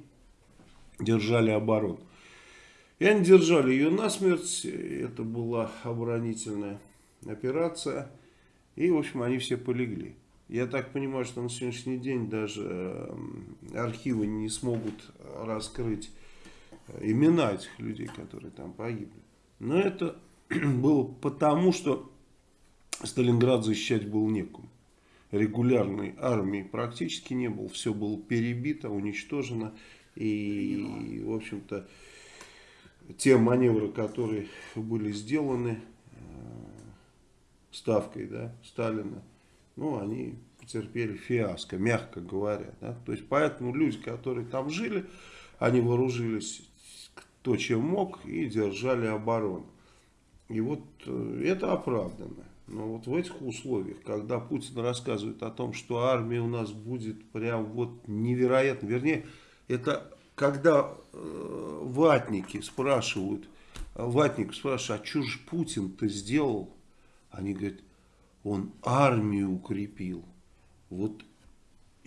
держали оборону. И они держали ее насмерть. Это была оборонительная операция. И, в общем, они все полегли. Я так понимаю, что на сегодняшний день даже архивы не смогут раскрыть имена этих людей, которые там погибли. Но это было потому, что Сталинград защищать был некому. Регулярной армии практически не было. Все было перебито, уничтожено. И, в общем-то, те маневры, которые были сделаны э, ставкой да, Сталина, ну, они потерпели фиаско, мягко говоря. Да? То есть, поэтому люди, которые там жили, они вооружились кто чем мог и держали оборону. И вот э, это оправдано. Но вот в этих условиях, когда Путин рассказывает о том, что армия у нас будет прям вот невероятно, вернее, это когда э, ватники спрашивают, ватник спрашивает, а что же Путин-то сделал? Они говорят, он армию укрепил. Вот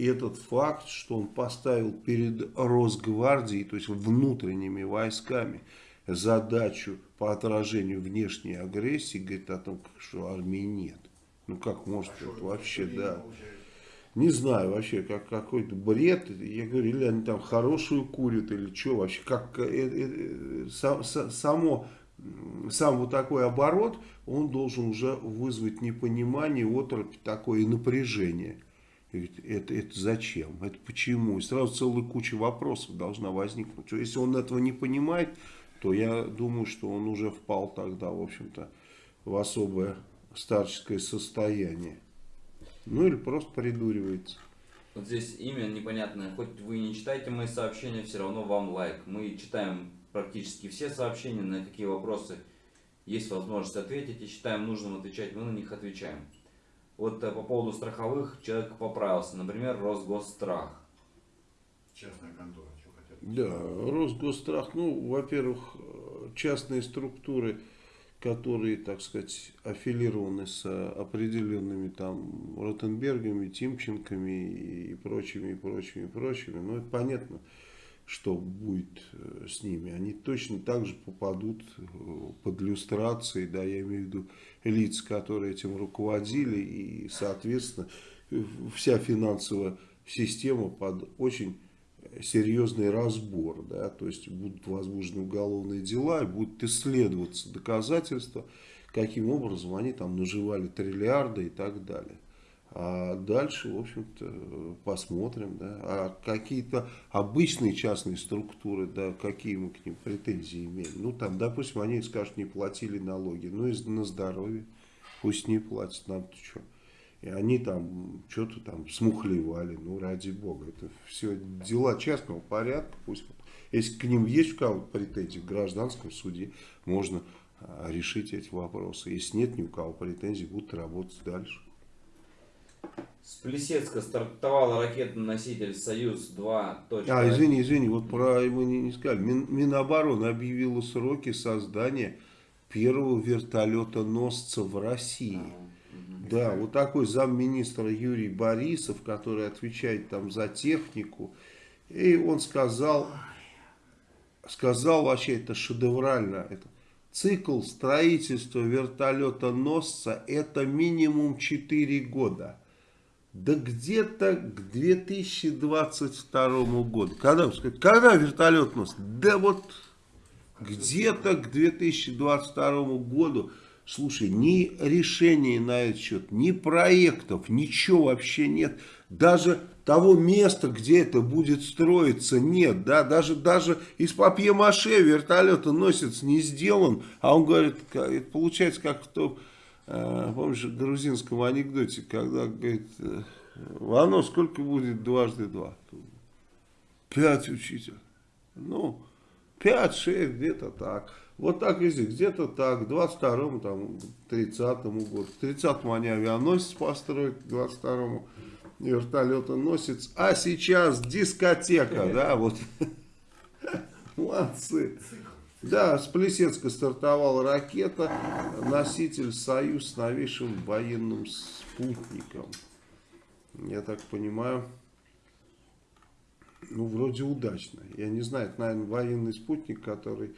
этот факт, что он поставил перед Росгвардией, то есть внутренними войсками, задачу по отражению внешней агрессии, говорит о том, что армии нет. Ну как может а это вообще, да. Получается? Не знаю вообще, как какой-то бред. Я говорю, или они там хорошую курят, или что вообще. Как, э, э, э сам, само, сам вот такой оборот, он должен уже вызвать непонимание, оторопь такое и напряжение. И это, это зачем? Это почему? И сразу целая куча вопросов должна возникнуть. Если он этого не понимает, то я думаю, что он уже впал тогда, в общем-то, в особое старческое состояние. Ну или просто придуривается. Вот здесь имя непонятное. Хоть вы не читаете мои сообщения, все равно вам лайк. Мы читаем практически все сообщения, на какие вопросы есть возможность ответить. И считаем нужным отвечать, мы на них отвечаем. Вот э, по поводу страховых человек поправился. Например, Росгосстрах. Частная контора. Что хотят. Да, Росгосстрах, ну, во-первых, э, частные структуры которые, так сказать, аффилированы с определенными там Ротенбергами, Тимченками и прочими, и прочими, и прочими. Но это понятно, что будет э, с ними. Они точно так же попадут э, под иллюстрации, да, я имею в виду лиц, которые этим руководили, и, соответственно, вся финансовая система под очень серьезный разбор, да, то есть будут возбуждены уголовные дела и будут исследоваться доказательства, каким образом они там наживали триллиарды и так далее. А дальше, в общем-то, посмотрим, да, а какие-то обычные частные структуры, да, какие мы к ним претензии имеем. Ну, там, допустим, они скажут, не платили налоги, ну, и на здоровье, пусть не платят, нам-то что. И они там что-то там смухлевали, ну ради бога. Это все дела частного порядка. Пусть, если к ним есть у кого-то претензии в гражданском суде, можно а, решить эти вопросы. Если нет ни у кого претензий, будут работать дальше. С Плесецка стартовала ракетоноситель «Союз-2». А, извини, извини, вот про его не, не сказали. Мин, Минобороны объявила сроки создания первого вертолета-носца в России. Да, вот такой замминистра Юрий Борисов, который отвечает там за технику. И он сказал, сказал вообще, это шедеврально, это цикл строительства вертолета-носца это минимум 4 года. Да где-то к 2022 году. Когда, когда вертолет носит? Да вот где-то к 2022 году. Слушай, ни решений на этот счет, ни проектов, ничего вообще нет. Даже того места, где это будет строиться, нет. Да? Даже, даже из папье-маше вертолета носится не сделан. А он говорит, это получается как в том, э, помнишь, грузинском анекдоте, когда говорит, э, оно сколько будет дважды два? Пять, учитель. Ну, пять, шесть, где-то так. Вот так и где-то так, к 22-му, там, 30-му году. К 30-му они авианосец построят, к 22-му вертолетоносец. А сейчас дискотека, да, вот. Молодцы. Да, с Плесецка стартовала ракета, носитель «Союз» с новейшим военным спутником. Я так понимаю, ну, вроде удачно. Я не знаю, это, наверное, военный спутник, который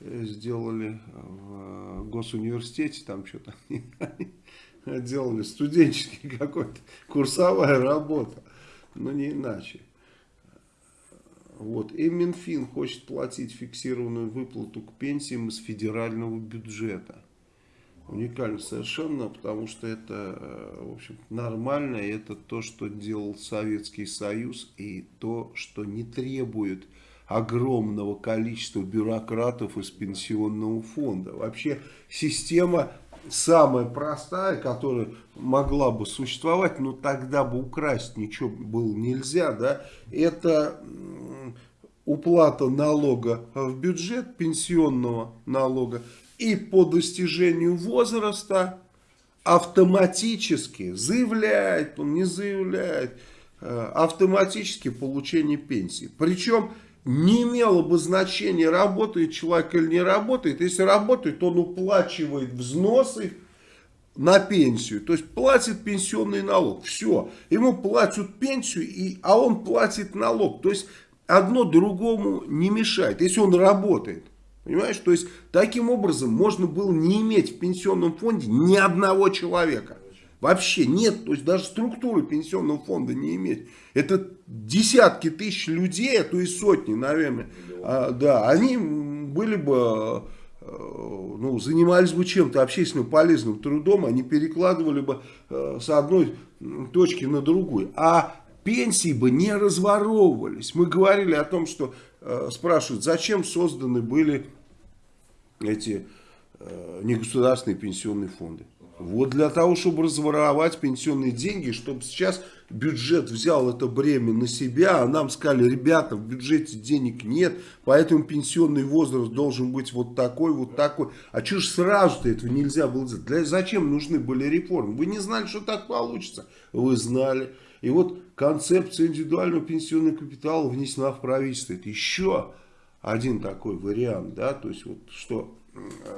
э, сделали в госуниверситете, там что-то делали, студенческий какой-то, курсовая работа, но не иначе. Вот. И Минфин хочет платить фиксированную выплату к пенсиям из федерального бюджета. Уникально совершенно, потому что это, э, в общем, нормально, это то, что делал Советский Союз, и то, что не требует огромного количества бюрократов из пенсионного фонда. Вообще система самая простая, которая могла бы существовать, но тогда бы украсть ничего было нельзя, да, это уплата налога в бюджет, пенсионного налога, и по достижению возраста автоматически заявляет, он не заявляет, э, автоматически получение пенсии. Причем не имело бы значения, работает человек или не работает. Если работает, он уплачивает взносы на пенсию. То есть платит пенсионный налог. Все. Ему платят пенсию, и, а он платит налог. То есть одно другому не мешает, если он работает. Понимаешь? То есть таким образом можно было не иметь в пенсионном фонде ни одного человека. Вообще нет, то есть даже структуры пенсионного фонда не иметь. Это десятки тысяч людей, а то и сотни, наверное. А, да, они были бы, э, ну, занимались бы чем-то общественно полезным трудом, они перекладывали бы э, с одной точки на другую. А пенсии бы не разворовывались. Мы говорили о том, что э, спрашивают, зачем созданы были эти негосударственные пенсионные фонды. Вот для того, чтобы разворовать пенсионные деньги, чтобы сейчас бюджет взял это бремя на себя, а нам сказали, ребята, в бюджете денег нет, поэтому пенсионный возраст должен быть вот такой, вот такой. А что ж сразу-то этого нельзя было сделать? Для, зачем нужны были реформы? Вы не знали, что так получится? Вы знали. И вот концепция индивидуального пенсионного капитала внесена в правительство. Это еще один такой вариант, да, то есть вот что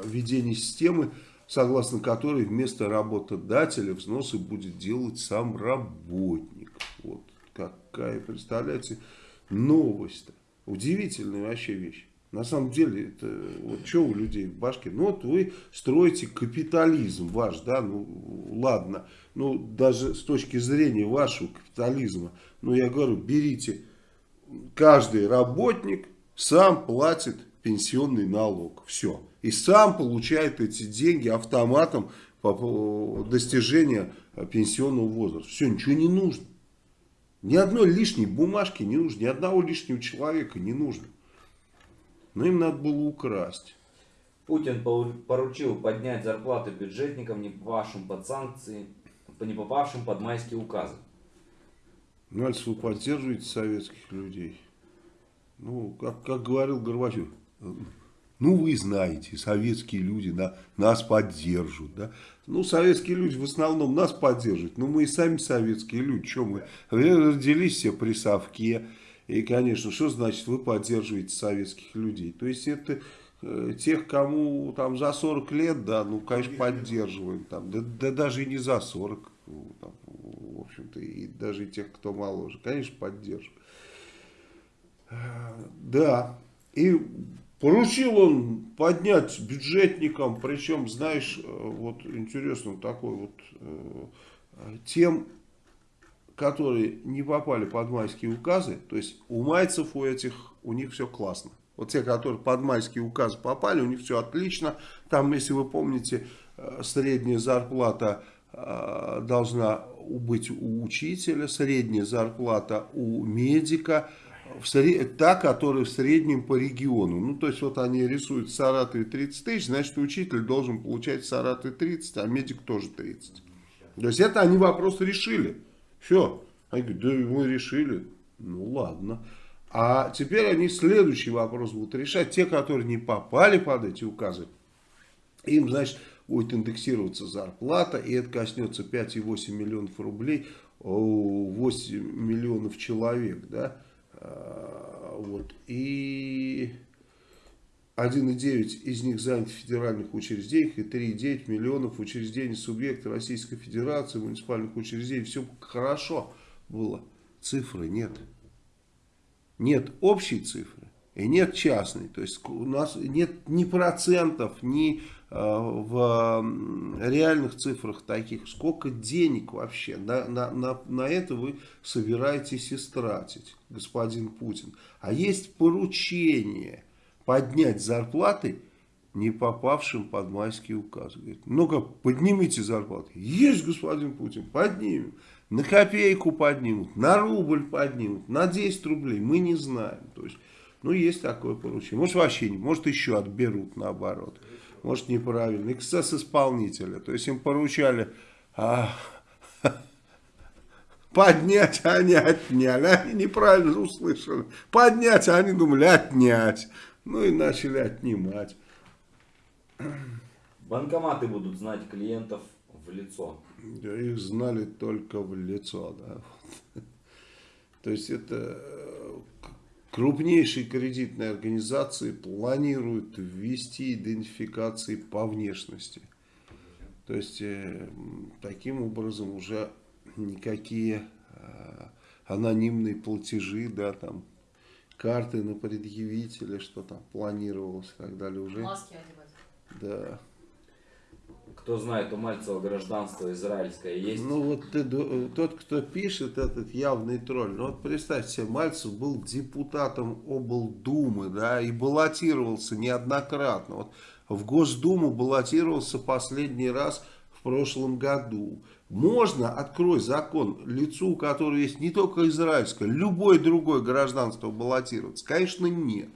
введение системы согласно которой вместо работодателя взносы будет делать сам работник. Вот какая, представляете, новость-то. Удивительная вообще вещь. На самом деле, это вот что у людей в башке? Ну вот вы строите капитализм ваш, да, ну ладно, ну даже с точки зрения вашего капитализма, ну я говорю, берите, каждый работник сам платит пенсионный налог, все и сам получает эти деньги автоматом по достижения пенсионного возраста. Все, ничего не нужно. Ни одной лишней бумажки не нужно, ни одного лишнего человека не нужно. Но им надо было украсть. Путин поручил поднять зарплаты бюджетникам, не попавшим под санкции, не попавшим под майские указы. Ну, вы поддерживаете советских людей. Ну, как, как говорил Горбачев, ну, вы знаете, советские люди да, нас поддержат. Да? Ну, советские люди в основном нас поддерживают. Но мы и сами советские люди. Что мы? Родились все при совке. И, конечно, что значит вы поддерживаете советских людей? То есть, это э, тех, кому там за 40 лет, да, ну, конечно, поддерживаем. Там, да, да даже и не за 40, ну, там, в общем-то, и даже и тех, кто моложе. Конечно, поддерживаем. Э, да, и поручил он поднять бюджетникам, причем, знаешь, э, вот интересно, такой вот, тем которые не попали под майские указы, то есть у майцев у этих, у них все классно. Вот те, которые под майские указы попали, у них все отлично. Там, если вы помните, э, средняя зарплата э, должна быть у учителя, средняя зарплата у медика, в сред... та, которая в среднем по региону. Ну, то есть, вот они рисуют в Саратове 30 тысяч, значит, учитель должен получать в Саратове 30, а медик тоже 30. То есть, это они вопрос решили. Все. Они говорят, да мы решили. Ну ладно. А теперь они следующий вопрос будут решать. Те, которые не попали под эти указы, им, значит, будет индексироваться зарплата, и это коснется 5,8 миллионов рублей, 8 миллионов человек, да, вот, и 1,9 из них заняты в федеральных учреждениях и 3,9 миллионов учреждений субъекта Российской Федерации, муниципальных учреждений. Все хорошо было. Цифры нет. Нет общей цифры и нет частной. То есть у нас нет ни процентов, ни в реальных цифрах таких. Сколько денег вообще на, на, на, на это вы собираетесь истратить, господин Путин. А есть поручение поднять зарплаты не попавшим под майский указ. Говорит, ну-ка, поднимите зарплаты. Есть, господин Путин, поднимем. На копейку поднимут, на рубль поднимут, на 10 рублей. Мы не знаем. То есть, ну, есть такое поручение. Может, вообще не, может, еще отберут наоборот. Может, неправильно. Эксцесс исполнителя. То есть, им поручали... А, поднять, а они отняли. Они неправильно услышали. Поднять, а они думали отнять. Ну и начали отнимать. Банкоматы будут знать клиентов в лицо. Да, их знали только в лицо, да. То есть это крупнейшие кредитные организации планируют ввести идентификации по внешности. То есть э, таким образом уже никакие э, анонимные платежи, да, там карты на предъявителя, что там планировалось и так далее уже. Маски одевать. Да. Кто знает, у Мальцева гражданство израильское есть? Ну вот ты, тот, кто пишет этот явный тролль, ну вот представьте себе, Мальцев был депутатом облдумы, да, и баллотировался неоднократно. Вот в Госдуму баллотировался последний раз в прошлом году. Можно, открой закон, лицу, у которого есть не только израильское, любое другое гражданство баллотироваться? Конечно, нет.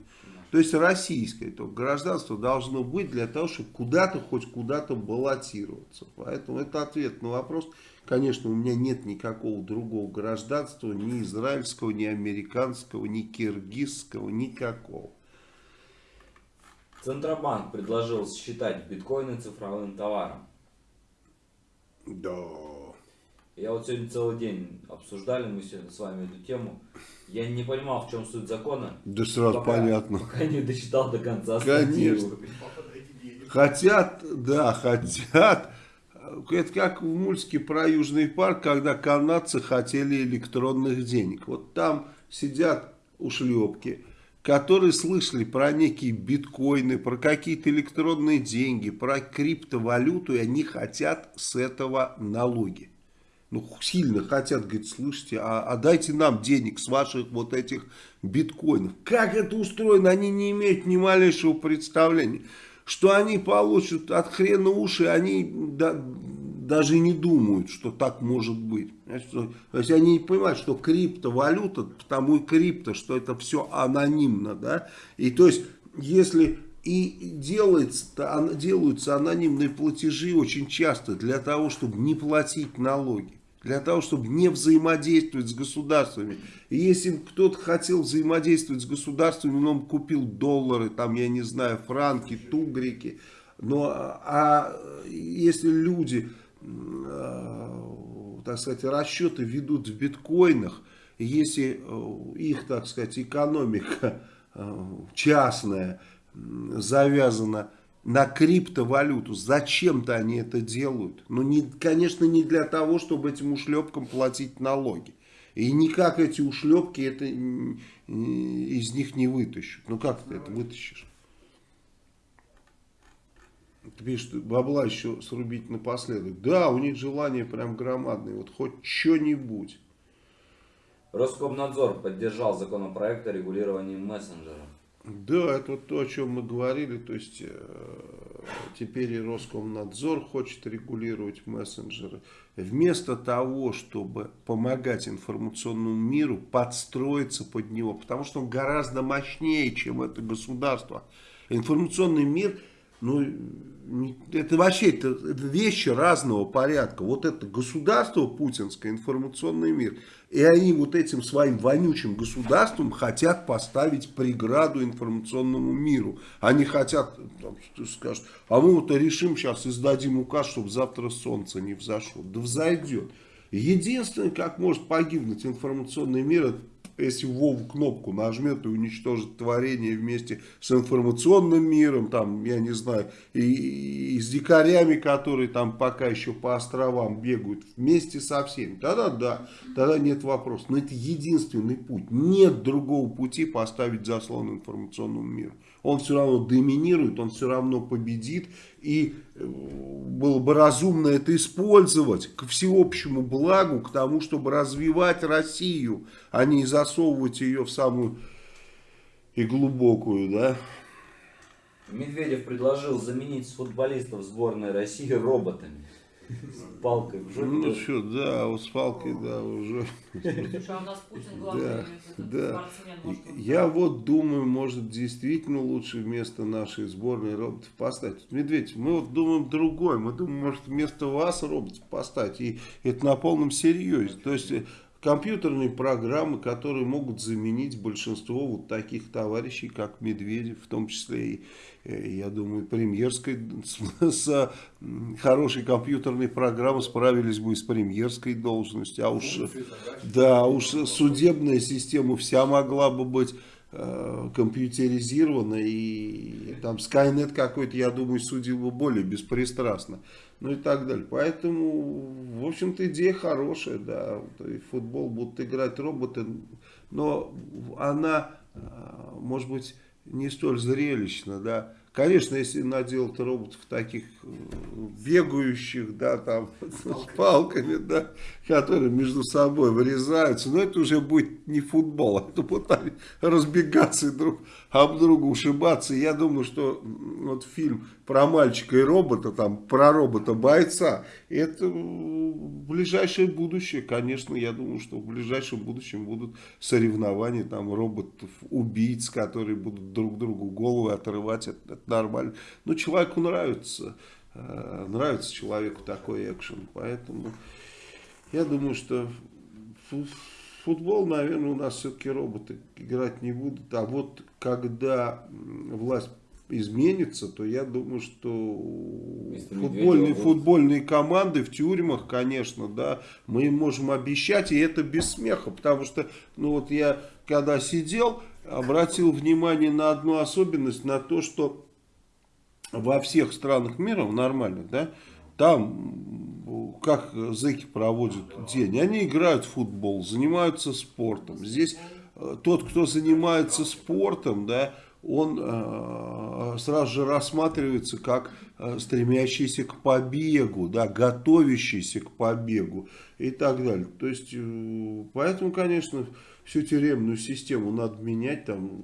То есть российское то гражданство должно быть для того, чтобы куда-то, хоть куда-то баллотироваться. Поэтому это ответ на вопрос. Конечно, у меня нет никакого другого гражданства, ни израильского, ни американского, ни киргизского, никакого. Центробанк предложил считать биткоины цифровым товаром. Да. Я вот сегодня целый день обсуждали мы сегодня с вами эту тему. Я не понимал, в чем суть закона. Да сразу пока, понятно. Пока не дочитал до конца Конечно. Хотят, да, хотят. Это как в мультике про Южный парк, когда канадцы хотели электронных денег. Вот там сидят ушлепки, которые слышали про некие биткоины, про какие-то электронные деньги, про криптовалюту, и они хотят с этого налоги. Ну, сильно хотят, говорит, слышите, а, а дайте нам денег с ваших вот этих биткоинов. Как это устроено, они не имеют ни малейшего представления. Что они получат от хрена уши, они да, даже не думают, что так может быть. То есть они не понимают, что криптовалюта, потому и крипто, что это все анонимно. Да? И то есть, если и делается, делаются анонимные платежи очень часто для того, чтобы не платить налоги для того, чтобы не взаимодействовать с государствами. И если кто-то хотел взаимодействовать с государствами, он купил доллары, там, я не знаю, франки, тугрики. Но, а если люди, так сказать, расчеты ведут в биткоинах, если их, так сказать, экономика частная, м, завязана на криптовалюту. Зачем-то они это делают. Ну, не, конечно, не для того, чтобы этим ушлепкам платить налоги. И никак эти ушлепки это из них не вытащат. Ну как ты это вытащишь? Ты пишешь, бабла еще срубить напоследок. Да, у них желание прям громадное. Вот хоть что-нибудь. Роскомнадзор поддержал законопроект о регулировании мессенджеров. Да, это вот то, о чем мы говорили. То есть э, теперь и Роскомнадзор хочет регулировать мессенджеры. Вместо того, чтобы помогать информационному миру подстроиться под него. Потому что он гораздо мощнее, чем это государство. Информационный мир, ну, это вообще это, вещи разного порядка. Вот это государство путинское, информационный мир. И они вот этим своим вонючим государством хотят поставить преграду информационному миру. Они хотят, там, скажут, а мы вот решим сейчас, издадим указ, чтобы завтра солнце не взошло. Да взойдет. Единственное, как может погибнуть информационный мир, это если Вову кнопку нажмет и уничтожит творение вместе с информационным миром, там, я не знаю, и, и с дикарями, которые там пока еще по островам бегают, вместе со всеми, тогда да, тогда нет вопросов. Но это единственный путь. Нет другого пути поставить заслон информационному миру. Он все равно доминирует, он все равно победит. И э, было бы разумно это использовать к всеобщему благу, к тому, чтобы развивать Россию, а не засовывать ее в самую и глубокую, да. Медведев предложил заменить футболистов сборной России роботами. С палкой в жопе. Ну что, да, вот с палкой, да, уже. Слушай, а у нас Путин главный Да, да. Я вот думаю, может действительно лучше вместо нашей сборной роботов поставить. Медведь, мы вот думаем другое. Мы думаем, может вместо вас роботов поставить. И это на полном серьезе. То есть компьютерные программы, которые могут заменить большинство вот таких товарищей, как Медведев, в том числе и, э, я думаю, премьерской, с, с, м, хорошей компьютерной программой справились бы и с премьерской должностью. А уж, да, уж судебная система вся могла бы быть э, компьютеризирована и там Skynet какой-то, я думаю, судил бы более беспристрастно. Ну и так далее. Поэтому, в общем-то, идея хорошая, да. Футбол будут играть роботы, но она, э, может быть, не столь зрелищна, да. Конечно, если наделать роботов таких бегающих, да, там, с палками, да, которые между собой вырезаются, но это уже будет не футбол, а это будут разбегаться и друг об друга ушибаться. И я думаю, что вот фильм про мальчика и робота, там, про робота-бойца, это ближайшее будущее, конечно, я думаю, что в ближайшем будущем будут соревнования, там, роботов-убийц, которые будут друг другу головы отрывать, это, это нормально. Но человеку нравится, нравится человеку такой экшен, поэтому я думаю, что фу- футбол, наверное, у нас все-таки роботы играть не будут. А вот когда власть изменится, то я думаю, что футбольные, Медведева футбольные команды в тюрьмах, конечно, да, мы им можем обещать, и это без смеха, потому что, ну вот я когда сидел, обратил внимание на одну особенность, на то, что во всех странах мира, в нормальных, да, там, как зэки проводят день, они играют в футбол, занимаются спортом. Здесь э, тот, кто занимается спортом, да, он э, сразу же рассматривается как э, стремящийся к побегу, да, готовящийся к побегу и так далее. То есть, э, поэтому, конечно, всю тюремную систему надо менять, там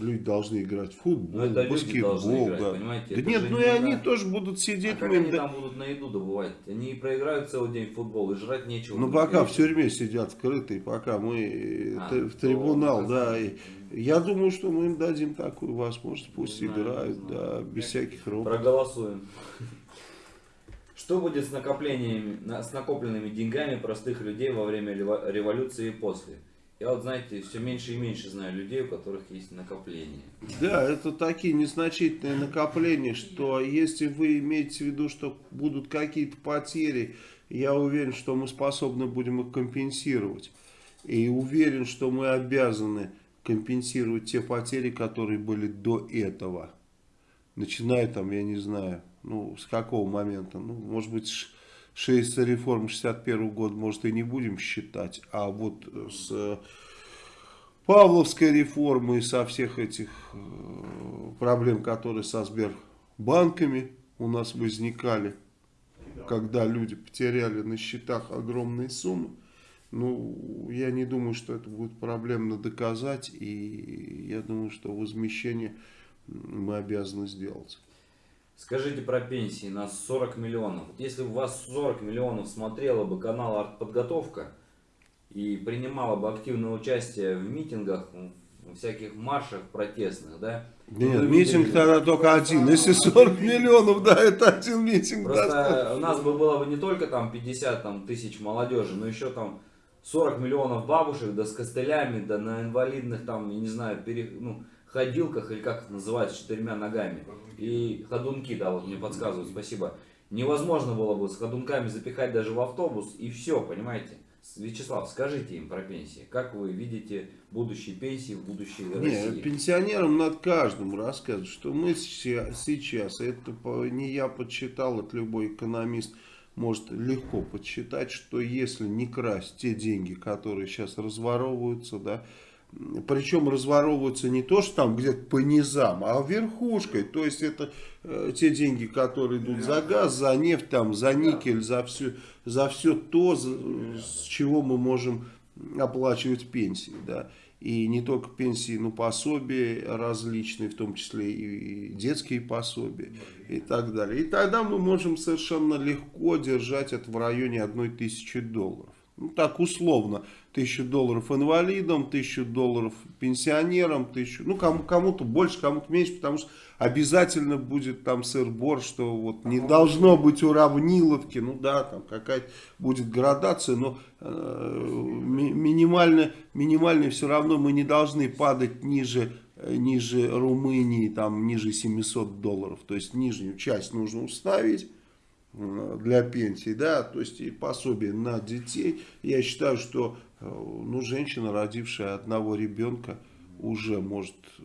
люди должны играть в футбол, Ну, это баскетбол, играть, да. понимаете, Да это нет, ну не и они игра. тоже будут А сидеть, как мы им они да- там будут на еду добывать? Они проиграют целый день в футбол, и жрать нечего. Ну, будет. пока в тюрьме сидят скрытые, пока мы э, А, в трибунал, да. И я думаю, что мы им дадим такую возможность, пусть знаю, играют, да, без всяких роботов. Проголосуем. Что будет с накоплениями, на- с накопленными деньгами простых людей во время рево- революции и после? Я вот, знаете, все меньше и меньше знаю людей, у которых есть накопления. Да, это такие незначительные накопления, что если вы имеете в виду, что будут какие-то потери, я уверен, что мы способны будем их компенсировать. И уверен, что мы обязаны компенсировать те потери, которые были до этого. Начиная там, я не знаю, ну, с какого момента, ну, может быть, шесть реформ 61 года, может, и не будем считать, а вот с Павловской реформы и со всех этих э, проблем, которые со Сбербанками у нас возникали, когда люди потеряли на счетах огромные суммы, ну, я не думаю, что это будет проблемно доказать, и я думаю, что возмещение мы обязаны сделать. Скажите про пенсии на 40 миллионов. Вот если у вас 40 миллионов смотрело бы канал «Артподготовка» и принимала бы активное участие в митингах, в всяких маршах протестных, да? Нет, Вы митинг видели... тогда только один. Если 40 миллионов, да, это один митинг. Просто у нас бы было бы не только там 50 там, тысяч молодежи, но еще там 40 миллионов бабушек, да с костылями, да на инвалидных там, я не знаю, пере, ну, ходилках, или как это называется, четырьмя ногами. И ходунки, да, вот мне подсказывают, спасибо. Невозможно было бы с ходунками запихать даже в автобус, и все, понимаете? Вячеслав, скажите им про пенсии. Как вы видите будущие пенсии в будущей России? Нет, пенсионерам надо каждому рассказывать, что мы сейчас, это не я подсчитал, это любой экономист может легко подсчитать, что если не красть те деньги, которые сейчас разворовываются, да, причем разворовываются не то, что там где-то по низам, а верхушкой. То есть это э, те деньги, которые идут за газ, за нефть, там, за никель, за все, за все то, за, с чего мы можем оплачивать пенсии. Да. И не только пенсии, но пособия различные, в том числе и детские пособия и так далее. И тогда мы можем совершенно легко держать это в районе 1000 долларов. Ну так условно. Тысячу долларов инвалидам, тысячу долларов пенсионерам, тысячу, ну кому, кому-то больше, кому-то меньше, потому что обязательно будет там сыр-бор, что вот не должно быть уравниловки, ну да, там какая-то будет градация, но э, минимально, минимально все равно мы не должны падать ниже ниже Румынии, там ниже 700 долларов, то есть нижнюю часть нужно установить. э, для пенсии, да, то есть и пособие на детей. Я считаю, что Э, ну, женщина, родившая одного ребенка, уже может э,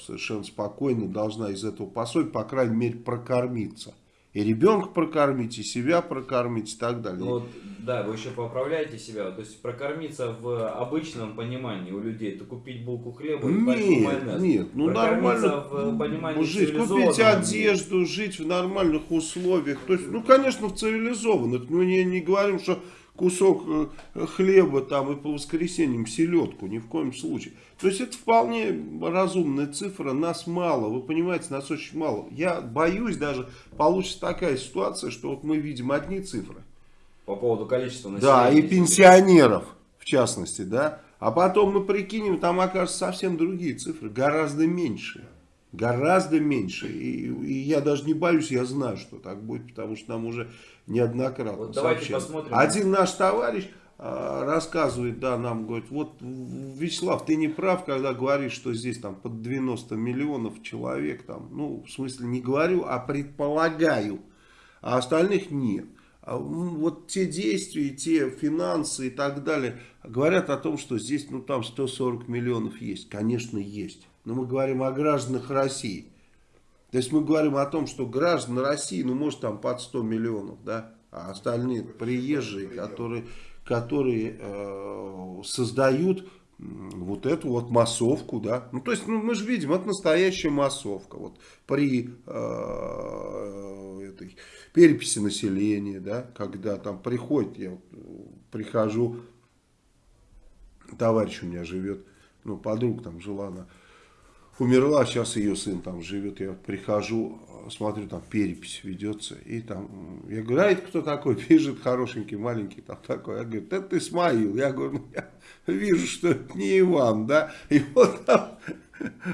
совершенно спокойно должна из этого пособия, по крайней мере, прокормиться. И ребенка прокормить, и себя прокормить, и так далее. Ну, вот, да, вы еще поправляете себя. То есть прокормиться в обычном понимании у людей, это купить булку хлеба и нет, майонез. Нет, ну нормально. в понимании жить, купить одежду, жить в нормальных условиях. То есть, ну, конечно, в цивилизованных. Ну, не, не говорим, что кусок э, хлеба там и по воскресеньям селедку, ни в коем случае. То есть это вполне разумная цифра, нас мало, вы понимаете, нас очень мало. Я боюсь даже, получится такая ситуация, что вот мы видим одни цифры. По поводу количества населения. Да, и пенсионеров в частности, да. А потом мы прикинем, там окажутся совсем другие цифры, гораздо меньше. Гораздо меньше. И, и я даже не боюсь, я знаю, что так будет, потому что нам уже неоднократно вот давайте посмотрим. Один наш товарищ а, рассказывает, да, нам говорит, вот, Вячеслав, ты не прав, когда говоришь, что здесь там под 90 миллионов человек, там, ну, в смысле не говорю, а предполагаю, а остальных нет. А, вот те действия, те финансы и так далее говорят о том, что здесь, ну, там 140 миллионов есть. Конечно, есть. Но мы говорим о гражданах России. То есть мы говорим о том, что граждан России, ну может там под 100 миллионов, да, а остальные приезжие, которые, которые э, создают вот эту вот массовку, да. Ну, то есть, ну, мы же видим, это настоящая массовка. Вот при э, этой переписи населения, да, когда там приходит, я вот прихожу, товарищ у меня живет, ну, подруга там жила, она умерла, сейчас ее сын там живет, я прихожу, смотрю, там перепись ведется, и там, я говорю, а это кто такой, пишет хорошенький, маленький, там такой, я говорю, это Исмаил, я говорю, ну, я вижу, что это не Иван, да, и вот там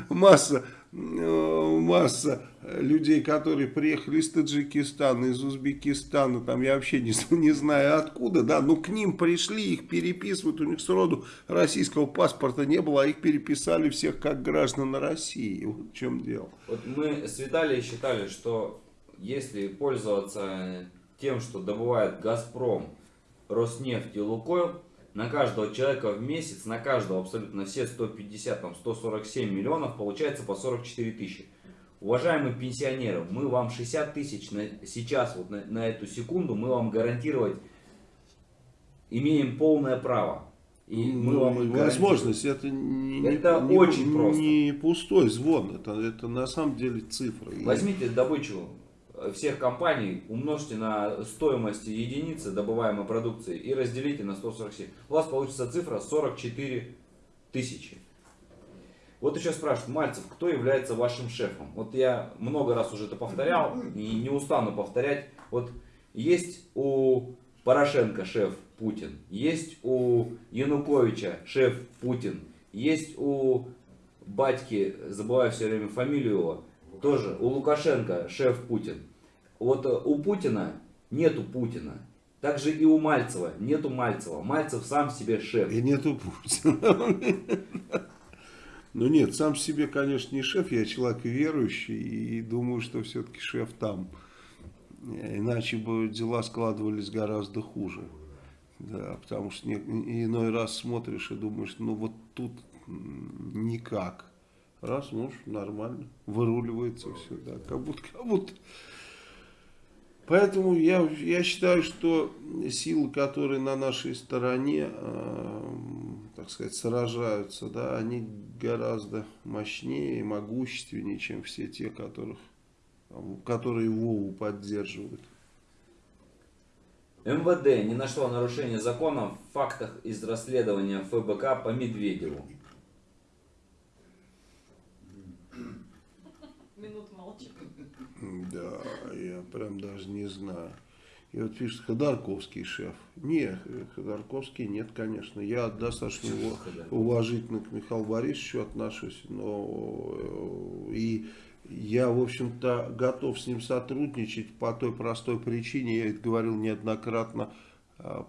масса Э, масса людей, которые приехали из Таджикистана, из Узбекистана, там я вообще не, не знаю откуда, да, но к ним пришли, их переписывают, у них сроду российского паспорта не было, а их переписали всех как граждан России. Вот в чем дело. Вот мы с Виталием считали, что если пользоваться тем, что добывает Газпром, Роснефть и Лукойл, на каждого человека в месяц, на каждого абсолютно все 150, там 147 миллионов, получается по 44 тысячи. Уважаемые пенсионеры, мы вам 60 тысяч на, сейчас, вот на, на эту секунду, мы вам гарантировать имеем полное право. И мы Ну, вам возможность, это, не, не- Это не- очень просто. не пустой звон, это, это на самом деле цифры. Возьмите добычу э, всех компаний, умножьте на стоимость единицы добываемой продукции и разделите на 147. У вас получится цифра 44 тысячи. Вот еще спрашивают, Мальцев, кто является вашим шефом? Вот я много раз уже это повторял и не устану повторять. Вот есть у Порошенко шеф Путин, есть у Януковича шеф Путин, есть у батьки, забываю все время фамилию его, тоже у Лукашенко шеф Путин. Вот э, у Путина нету Путина. Также и у Мальцева нету Мальцева. Мальцев сам себе шеф. И нету Путина. Ну нет, сам себе, конечно, не шеф, я человек верующий и думаю, что все-таки шеф там. Иначе бы дела складывались гораздо хуже. Да, потому что не- иной раз смотришь и думаешь, ну вот тут никак. Раз, ну нормально, выруливается все, да, как будто, как будто. Поэтому я, я считаю, что силы, которые на нашей стороне, э, так сказать, сражаются, да, они гораздо мощнее и могущественнее, чем все те, которых, которые Вову поддерживают. МВД не нашло нарушения закона в фактах из расследования ФБК по Медведеву. Минут. Да, я прям даже не знаю. И вот пишет Ходорковский шеф. Нет, Ходорковский нет, конечно. Я достаточно его уважительно к Михаилу Борисовичу отношусь, но э, и я, в общем-то, готов с ним сотрудничать по той простой причине, я это говорил неоднократно,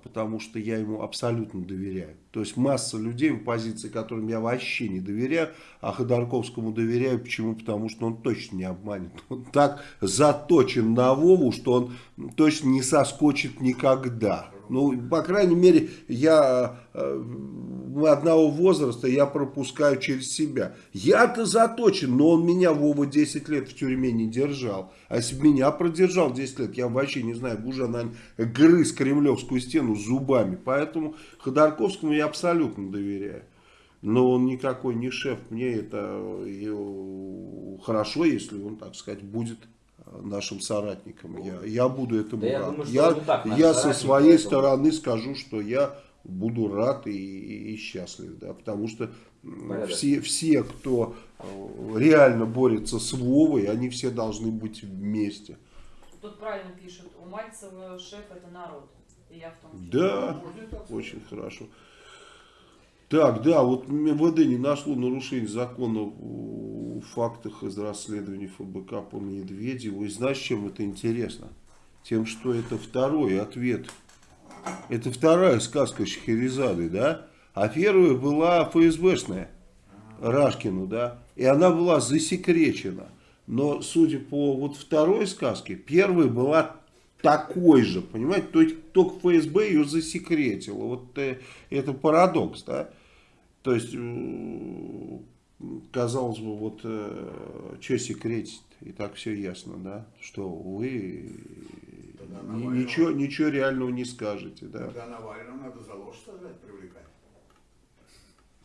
потому что я ему абсолютно доверяю. То есть масса людей в оппозиции, которым я вообще не доверяю, а Ходорковскому доверяю. Почему? Потому что он точно не обманет. Он так заточен на Вову, что он точно не соскочит никогда. Ну, по крайней мере, я, э, мы одного возраста, я пропускаю через себя. Я-то заточен, но он меня, Вова, 10 лет в тюрьме не держал. А если бы меня продержал 10 лет, я вообще не знаю, бы уже, наверное, грыз кремлевскую стену зубами. Поэтому Ходорковскому я абсолютно доверяю. Но он никакой не шеф. Мне это э, хорошо, если он, так сказать, будет э, нашим соратником. Я, я буду этому Да я рад. думаю, что я он и так я со своей поэтому- стороны скажу, что я буду рад и, и- и счастлив. Да, потому что все, все, кто э, реально борется с Вовой, они все должны быть вместе. Тут правильно пишут, у Мальцева шеф это народ. И я в том числе. Да, очень хорошо. Так, да, вот МВД не нашло нарушений закона в фактах из расследований ФБК по Медведеву. И знаешь, чем это интересно? Тем, что это второй ответ. Это вторая сказка Шахерезады, да? А первая была ФСБшная, Рашкину, да? И она была засекречена. Но, судя по вот второй сказке, первая была такой же, понимаете? То есть только ФСБ ее засекретило. Вот э, это парадокс, да? То есть, э, казалось бы, вот что секретить? И так все ясно, да? Что вы Тогда ни- Навального- ничего, ничего реального не скажете, да? Тогда Навального надо за ложь сажать, привлекать.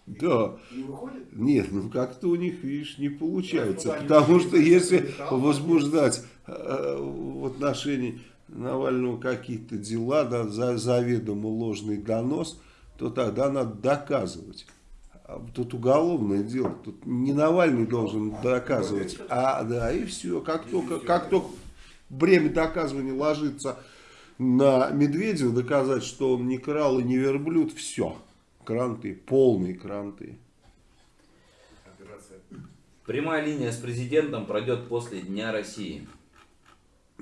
Да. Не выходит? Нет, ну как-то у них, видишь, не получается. Потому что если летал, возбуждать э, в отношении Навального какие-то дела, да, за заведомо ложный донос, то тогда надо доказывать. А Тут уголовное дело, тут не Навальный должен доказывать, а да, и все. Как только, как только бремя доказывания ложится на Медведева, доказать, что он не крал и не верблюд, все. Кранты, полные кранты. Операция. Прямая линия с президентом пройдет после Дня России.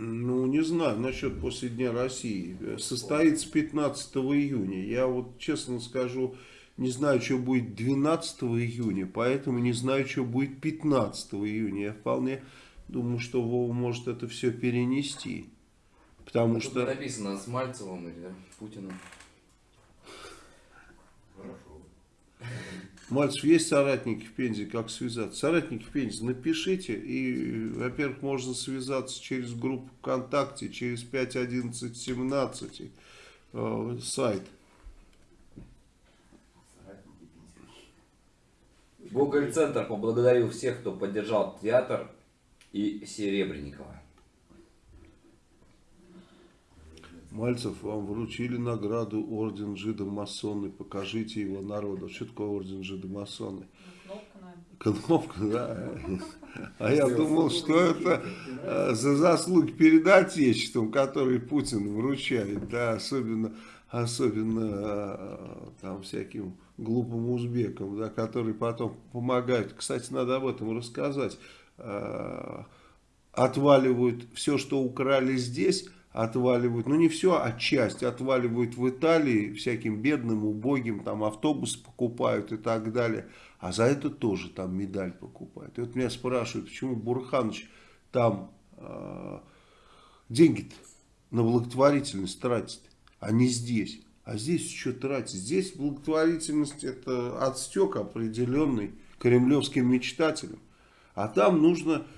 Ну, не знаю, насчет после Дня России. Состоится 15 июня. Я вот, честно скажу, не знаю, что будет 12 июня, поэтому не знаю, что будет 15 июня. Я вполне думаю, что Вова может это все перенести. Потому Тут что... написано с Мальцевым или Путиным. Хорошо. Мальцев, есть соратники в Пензе, как связаться? Соратники в Пензе, напишите. И, во-первых, можно связаться через группу ВКонтакте, через 5.11.17 э, сайт. Гоголь-центр поблагодарил всех, кто поддержал театр и Серебренникова. Мальцев, вам вручили награду Орден Жида-Масоны. Покажите его народу. Что такое Орден Кнопка, наверное. Кнопка, да. А я думал, что это э, за заслуги перед Отечеством, которые Путин вручает, да, особенно, особенно э, там всяким глупым узбекам, да, которые потом помогают. Кстати, надо об этом рассказать. Э, Отваливают все, что украли здесь, отваливают, ну не все, а часть отваливают в Италии всяким бедным, убогим, там автобус покупают и так далее. А за это тоже там медаль покупают. И вот меня спрашивают, почему Бурханыч там э, деньги на благотворительность тратит, а не здесь. А здесь что тратить? Здесь благотворительность это отстек определенный кремлевским мечтателям. А там нужно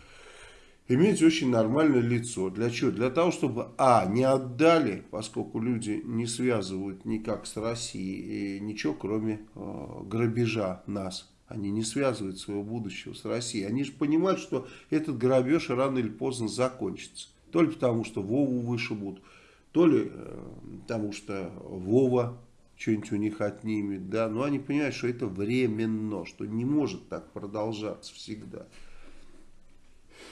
иметь очень нормальное лицо. Для чего? Для того, чтобы, а, не отдали, поскольку люди не связывают никак с Россией, и ничего, кроме э, грабежа нас. Они не связывают своего будущего с Россией. Они же понимают, что этот грабеж рано или поздно закончится. То ли потому, что Вову вышибут, то ли э, потому, что Вова что-нибудь у них отнимет. Да? Но они понимают, что это временно, что не может так продолжаться всегда.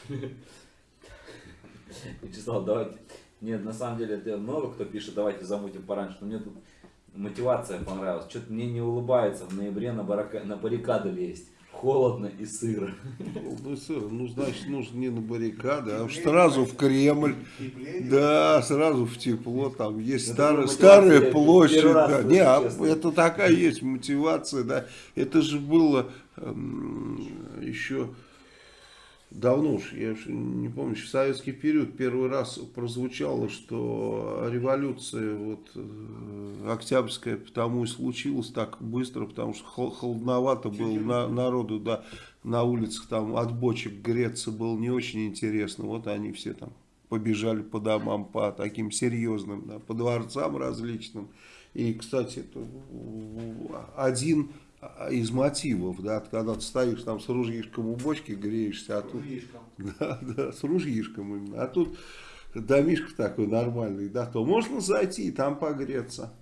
Вячеслав, давайте. Нет, на самом деле, это много кто пишет, давайте замутим пораньше. Но мне тут мотивация понравилась. Что-то мне не улыбается в ноябре на, барака... на баррикады лезть. Холодно и сыро. Ну, сыр, ну, значит, нужно не на баррикады, а сразу в Кремль. Да, сразу в тепло, там есть старая, старая площадь. Да. Не, а это такая есть мотивация, да. Это же было эм, еще давно уж, я уж не помню, в советский период первый раз прозвучало, что революция вот э, октябрьская потому и случилась так быстро, потому что хол- холодновато было на, народу, да, на улицах там от бочек греться было не очень интересно, вот они все там побежали по домам, по таким серьезным, да, по дворцам различным. И, кстати, это один из мотивов, да, когда ты стоишь там с ружьишком у бочки, греешься, а тут Ружьишком. да, да, с ружьишком именно. А тут домишко такой нормальный, да, то можно зайти и там погреться.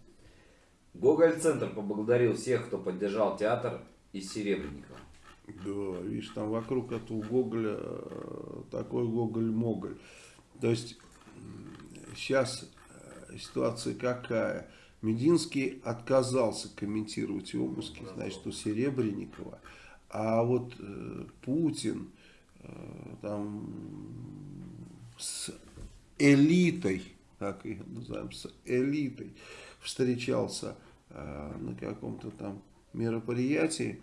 Гоголь-центр поблагодарил всех, кто поддержал театр и Серебренникова. Да, видишь, там вокруг этого Гоголя э, такой Гоголь-Моголь. То есть сейчас ситуация какая? Мединский отказался комментировать обыски, значит, у Серебренникова. А вот э, Путин э, там с элитой, так и называем, с элитой встречался э, на каком-то там мероприятии,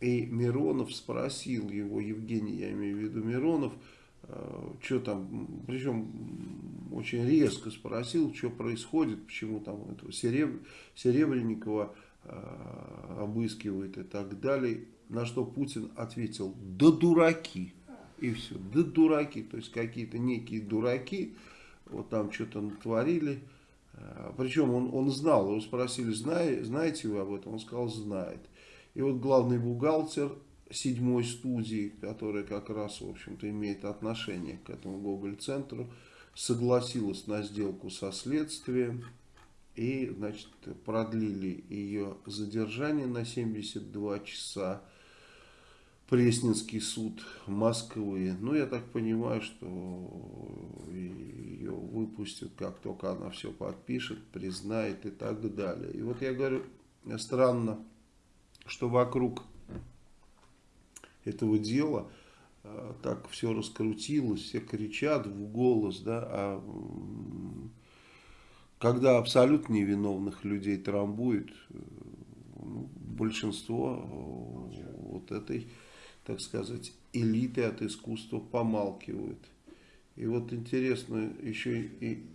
и Миронов спросил его, Евгений, я имею в виду Миронов, что там, причем очень резко спросил, что происходит, почему там этого Сереб... Серебренникова э, обыскивает и так далее. На что Путин ответил, да дураки. И все, да дураки, то есть какие-то некие дураки, вот там что-то натворили. Э, Причем он, он знал, его спросили, знае, знаете вы об этом? Он сказал, знает. И вот главный бухгалтер седьмой студии, которая как раз, в общем-то, имеет отношение к этому Гоголь-центру, согласилась на сделку со следствием и, значит, продлили ее задержание на 72 часа. Пресненский суд Москвы. Ну, я так понимаю, что ее выпустят, как только она все подпишет, признает и так далее. И вот я говорю, странно, что вокруг этого дела э, так все раскрутилось, все кричат в голос, да, а когда абсолютно невиновных людей трамбует, э, ну, большинство э, вот этой, так сказать, элиты от искусства помалкивают. И вот интересно, еще и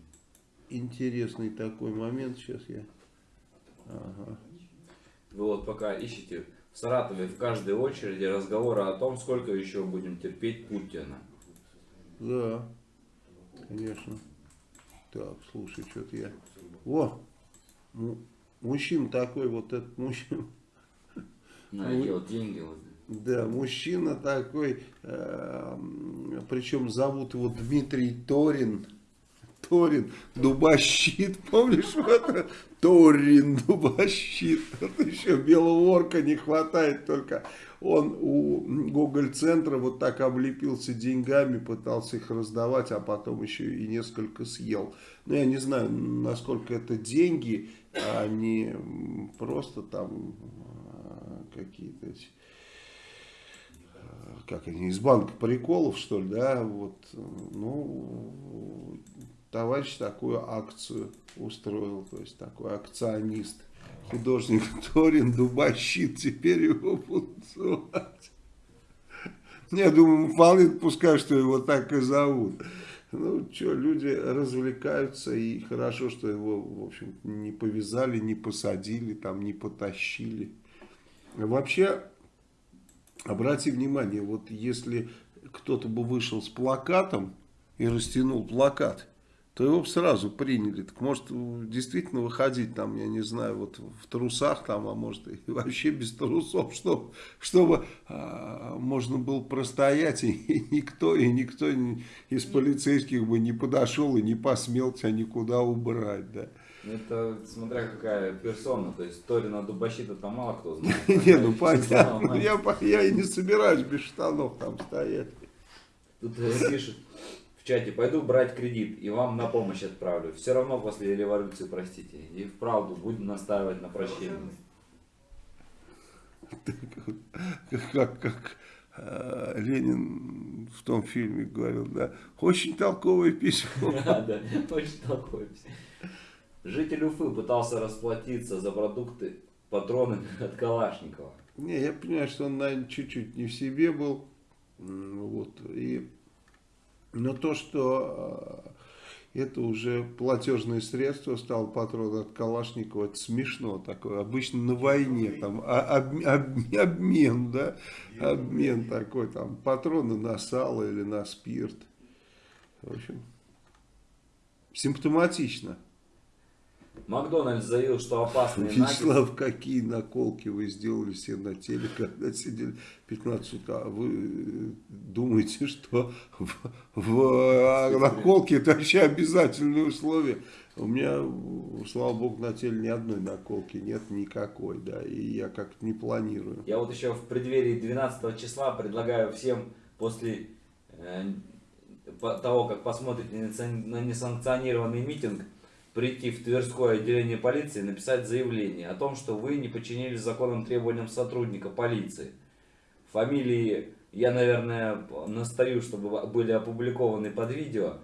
интересный такой момент, сейчас я... Ага. Вы вот пока ищете в Саратове в каждой очереди разговоры о том, сколько еще будем терпеть Путина. Да, конечно. Так, слушай, что-то я... О, му- мужчина такой, вот этот мужчина. На эти вот деньги. вот. Да, мужчина такой, причем зовут его Дмитрий Торин. Торин, дубощит, помнишь, вот? Торин, дубощит. Вот еще белого орка не хватает только. Он у Гоголь-центра вот так облепился деньгами, пытался их раздавать, а потом еще и несколько съел. Ну, я не знаю, насколько это деньги, а не просто там а, какие-то эти как они, из банка приколов, что ли, да, вот, ну, товарищ такую акцию устроил, то есть такой акционист, художник Торин Дубащит, теперь его будут звать. Я думаю, вполне допускаю, что его так и зовут. Ну, что, люди развлекаются, и хорошо, что его, в общем не повязали, не посадили, там, не потащили. Вообще, Обрати внимание, вот если кто-то бы вышел с плакатом и растянул плакат, то его бы сразу приняли. Так может действительно выходить там, я не знаю, вот в трусах там, а может и вообще без трусов, чтобы, чтобы а, можно было простоять, и, и никто, и никто не- из полицейских бы не подошел и не посмел тебя никуда убрать, да. Ну, Это смотря какая персона, то есть Торина Дубощита там мало кто знает. Не, ну понятно, я, и не собираюсь без штанов там стоять. Тут э, пишет чате, пойду брать кредит и вам на помощь отправлю. Все равно после революции простите. И вправду будем настаивать на прощении. как, как э, Ленин в том фильме говорил, да, очень толковое письмо. Да, да, очень такой. Житель Уфы пытался расплатиться за продукты патронами от Калашникова. Не, я понимаю, что он, наверное, чуть-чуть не в себе был. Вот, и... Но то, что э, это уже платежное средство стал патрон от Калашникова, это смешно такое. Обычно на войне там а- об- об- обмен, да, обмен такой, там патроны на сало или на спирт. В общем, симптоматично. Макдональдс заявил, что опасные наггетсы... Вячеслав, какие наколки вы сделали все на теле, когда сидели 15 утра? Вы э, думаете, что в, в а, наколке это вообще обязательное условие? У меня, слава богу, на теле ни одной наколки нет никакой, да, и я как-то не планирую. Я вот еще в преддверии 12 числа предлагаю всем после э, того, как посмотрите на несанкционированный митинг, прийти в Тверское отделение полиции и написать заявление о том, что вы не подчинились законным требованиям сотрудника полиции. Фамилии я, наверное, настаю, чтобы были опубликованы под видео.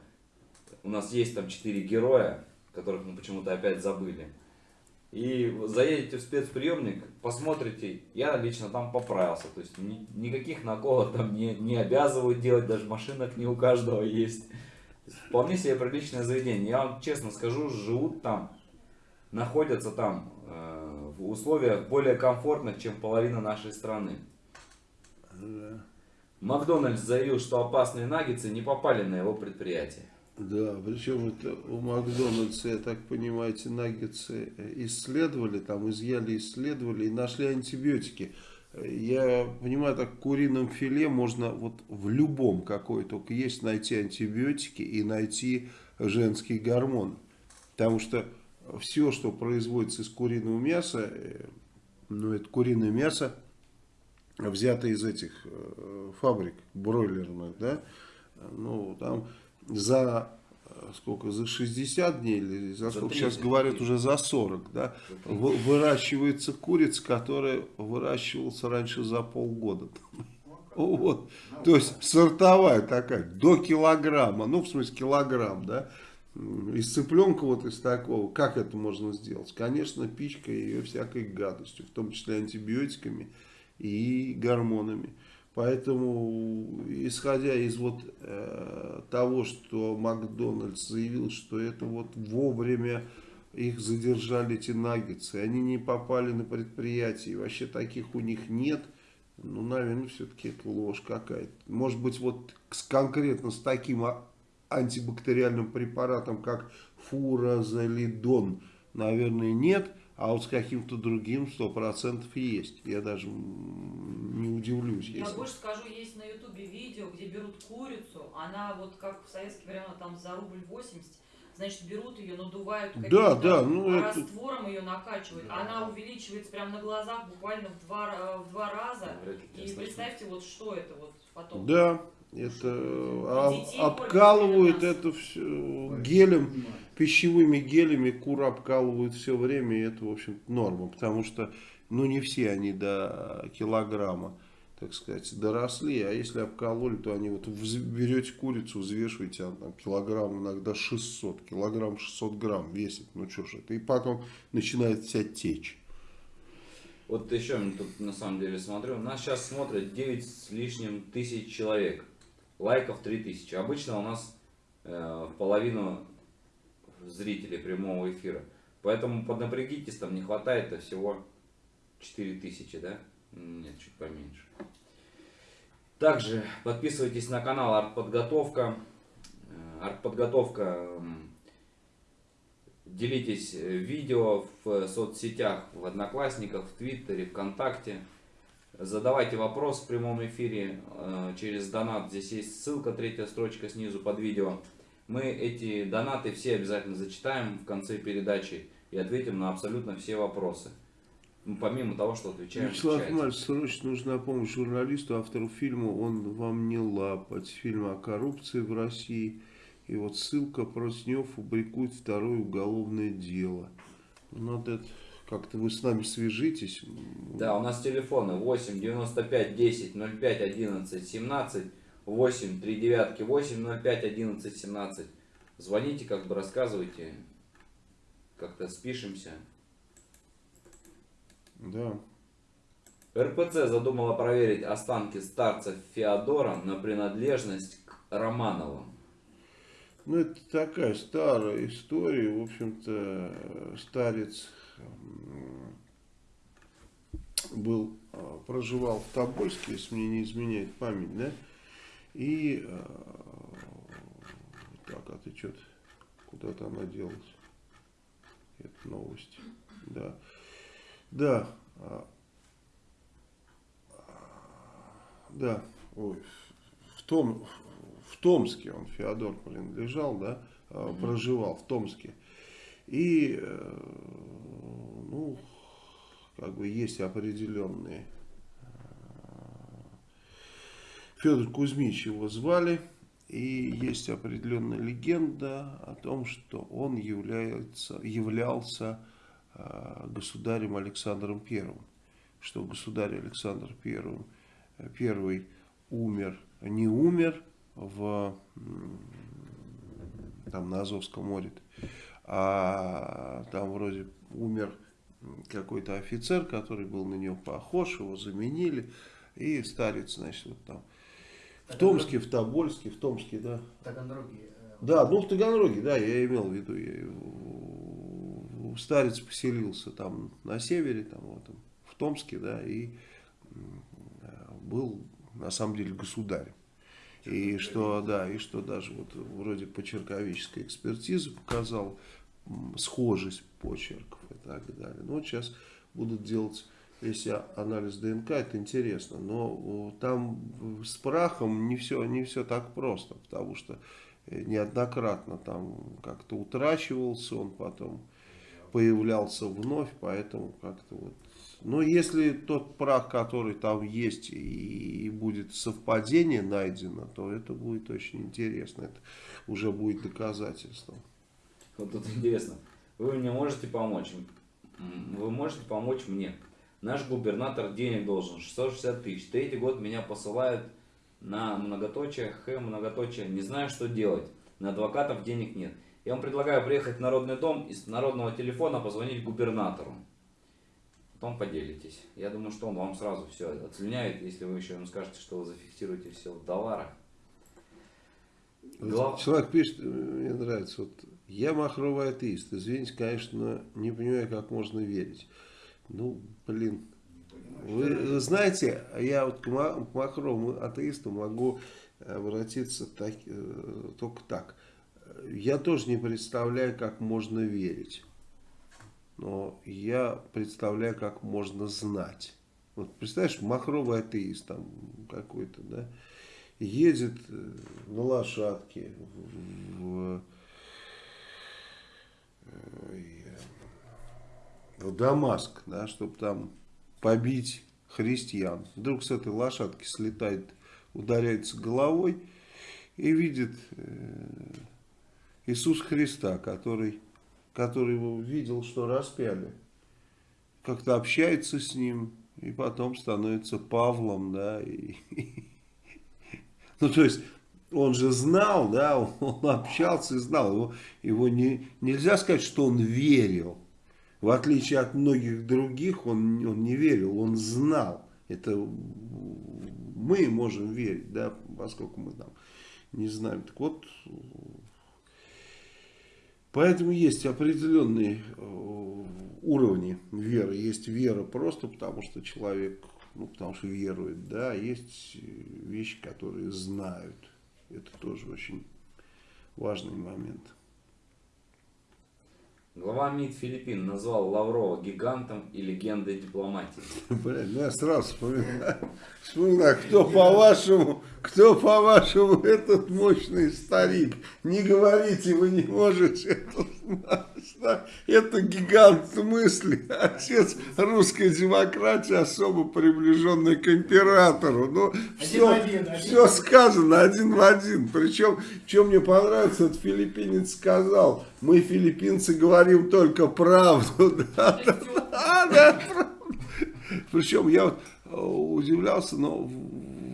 У нас есть там четыре героя, которых мы почему-то опять забыли. И заедете в спецприемник, посмотрите, я лично там поправился. То есть ни- никаких наколок там не, не обязывают делать, даже машинок не у каждого есть. Вполне себе приличное заведение. Я вам честно скажу, живут там, находятся там э, в условиях более комфортных, чем половина нашей страны. Да. Макдональдс заявил, что опасные наггетсы не попали на его предприятие. Да, причем это у Макдональдса, я так понимаю, эти наггетсы исследовали, там изъяли, исследовали и нашли антибиотики. Я понимаю, так курином филе можно вот в любом какой только есть найти антибиотики и найти женский гормон. Потому что все, что производится из куриного мяса, э, ну это куриное мясо, взято из этих э, фабрик бройлерных, да, ну там за сколько, за 60 дней или за, За сколько 30 сейчас говорят уже за 40, да, За 30. вы- выращивается курица, которая выращивалась раньше за полгода. Вот. То есть сортовая такая, до килограмма, ну в смысле килограмм, да, из цыпленка вот из такого, как это можно сделать? Конечно, пичкой ее всякой гадостью, в том числе антибиотиками и гормонами. Поэтому, исходя из вот э, того, что Макдональдс заявил, что это вот вовремя их задержали эти наггетсы, они не попали на предприятие, вообще таких у них нет, ну, наверное, все-таки это ложь какая-то. Может быть, вот с, конкретно с таким а, антибактериальным препаратом, как фуразолидон, наверное, нет, а вот с каким-то другим 100% есть. Я даже не удивлюсь. Я если- больше скажу, есть на ютубе видео, где берут курицу, она вот как в советские времена там за рубль 80, значит берут ее, надувают Да, каким-то да, ну это... раствором ее накачивают, Да. она увеличивается прямо на глазах буквально в два, ра- в два раза. Ли тебя И представьте, вот что это вот потом. Да, это а, детей обкалывают это все гелем, пищевыми гелями, кур обкалывают все время, и это, в общем норма, потому что, ну, не все они до килограмма, так сказать, доросли, а если обкололи, то они вот берете курицу, взвешиваете, она там килограмм, иногда 600, килограмм 600 грамм весит, ну, что ж это, и потом начинает вся течь. Вот еще тут на самом деле смотрю. Нас сейчас смотрят 9 с лишним тысяч человек. Лайков 3000. Обычно у нас э, половину зрителей прямого эфира. Поэтому поднапрягитесь, там не хватает а всего 4000, да? Нет, чуть поменьше. Также подписывайтесь на канал Артподготовка. Э, Артподготовка Делитесь э, видео в соцсетях, в Одноклассниках, в Твиттере, ВКонтакте. Задавайте вопрос в прямом эфире э, через донат. Здесь есть ссылка, третья строчка снизу под видео. Мы эти донаты все обязательно зачитаем в конце передачи и ответим на абсолютно все вопросы. Ну, помимо того, что отвечаем Вячеслав. Иванович, срочно нужна помощь журналисту, автору фильма «Он вам не лапать», фильма о коррупции в России. И вот ссылка Проснев фабрикует второе уголовное дело. Надо это- как-то вы с нами свяжитесь. Да, у нас телефоны 8 95 10 05 11 17 8 3 девятки 8 05 11 17. Звоните, как бы рассказывайте, как-то спишемся. Да. РПЦ задумала проверить останки старца Феодора на принадлежность к Романовым. Ну, это такая старая история. В общем-то, старец м, был, а, проживал в Тобольске, если мне не изменяет память, да? И а, так, а ты что-то куда-то она делась? Это новость. Да. Да. а, Да. Ой, в том, в Томске он, Феодор, принадлежал, да, а, Мгм. проживал в Томске. И, э, ну, как бы есть определенные... Федор Кузьмич его звали, и есть определенная легенда о том, что он является, являлся э, государем Александром Первым, что государь Александр Первым, Первый умер, не умер в, там на Азовском море, а там вроде умер какой-то офицер, который был на него похож, его заменили, и старец, значит, вот там в Томске, в Тобольске, в Томске, да. Таганроги. э, Да, ну в Таганроге, да, я имел в виду. Я, старец поселился там на севере, там, вот, в Томске, да, и э, был на самом деле государем. И что, да, и что даже вот вроде почерковическая экспертиза показала схожесть почерков и так далее. Ну вот сейчас будут делать, если анализ ДНК, это интересно, но о, там с прахом не все, не все так просто, потому что э, неоднократно там как-то утрачивался он, потом появлялся вновь, поэтому как-то вот. Но если тот прах, который там есть, и, будет совпадение найдено, то это будет очень интересно. Это уже будет доказательством. Вот тут интересно. Вы мне можете помочь? Вы можете помочь мне. Наш губернатор денег должен 660 тысяч. Третий год меня посылают на многоточие, х, многоточие. Не знаю, что делать. На адвокатов денег нет. Я вам предлагаю приехать в Народный дом и с народного телефона позвонить губернатору. Потом поделитесь. Я думаю, что он вам сразу все отслюняет, если вы еще ему скажете, что вы зафиксируете все в долларах. Глав- Человек пишет, мне нравится, вот Я махровый атеист. Извините, конечно, не понимаю, как можно верить. Ну, блин. Вы, знаете, я вот к, ма- к махровому атеисту могу обратиться так, э, только так. Я тоже не представляю, как можно верить. Но я представляю, как можно знать. Вот представляешь, махровый атеист там какой-то, да, едет э, на лошадке в, в, э, в Дамаск, да, чтобы там побить христиан. Вдруг с этой лошадки слетает, ударяется головой и видит э, Иисус Христа, который, который его видел, что распяли. Как-то общается с ним, и потом становится Павлом, да, и, ну, то есть, он же знал, да, он общался и знал, его, его не, нельзя сказать, что он верил, в отличие от многих других, он, он не верил, он знал, это мы можем верить, да, поскольку мы там не знаем, так вот, Поэтому есть определенные э, уровни веры. Есть вера просто потому, что человек, ну, потому что верует, да, есть вещи, которые знают. Это тоже очень важный момент. Глава МИД Филиппин назвал Лаврова гигантом и легендой дипломатии. Блин, ну я сразу вспоминаю, вспоминаю, кто по-вашему, кто по-вашему этот мощный старик. Не говорите, вы не можете это? Это гигант мысли, отец русской демократии, особо приближенный к императору. Ну, все, в один, один все сказано один в один. Причем, что мне понравилось, этот филиппинец сказал, мы, филиппинцы, говорим только правду. Да, да, да, да, правда. Причем я вот э, удивлялся, но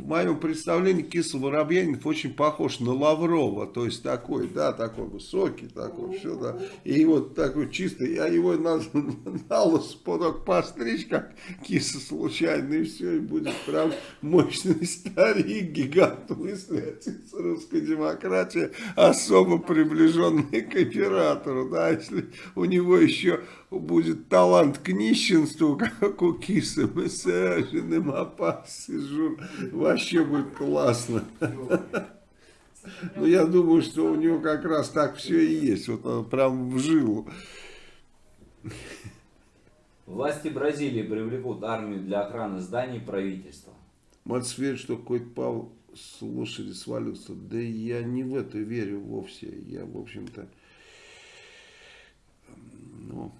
в моем представлении Киса Воробьянинов очень похож на Лаврова, то есть такой, да, такой высокий, такой, все, да, и вот такой чистый, я его надо на поток постричь, как Киса случайно, и все, и будет прям мощный старик, гигант мысли, отец русской демократии, особо приближенный к императору, да, если у него еще будет талант к нищенству, как у Кисы, мы саженым опасы, жур, вообще будет классно. Ну, я думаю, что у него как раз так все и есть, вот он прям в жилу. Власти Бразилии привлекут армию для охраны зданий правительства. Мать верит, что какой-то Павел с лошади свалился. Да я не в это верю вовсе. Я, в общем-то, ну,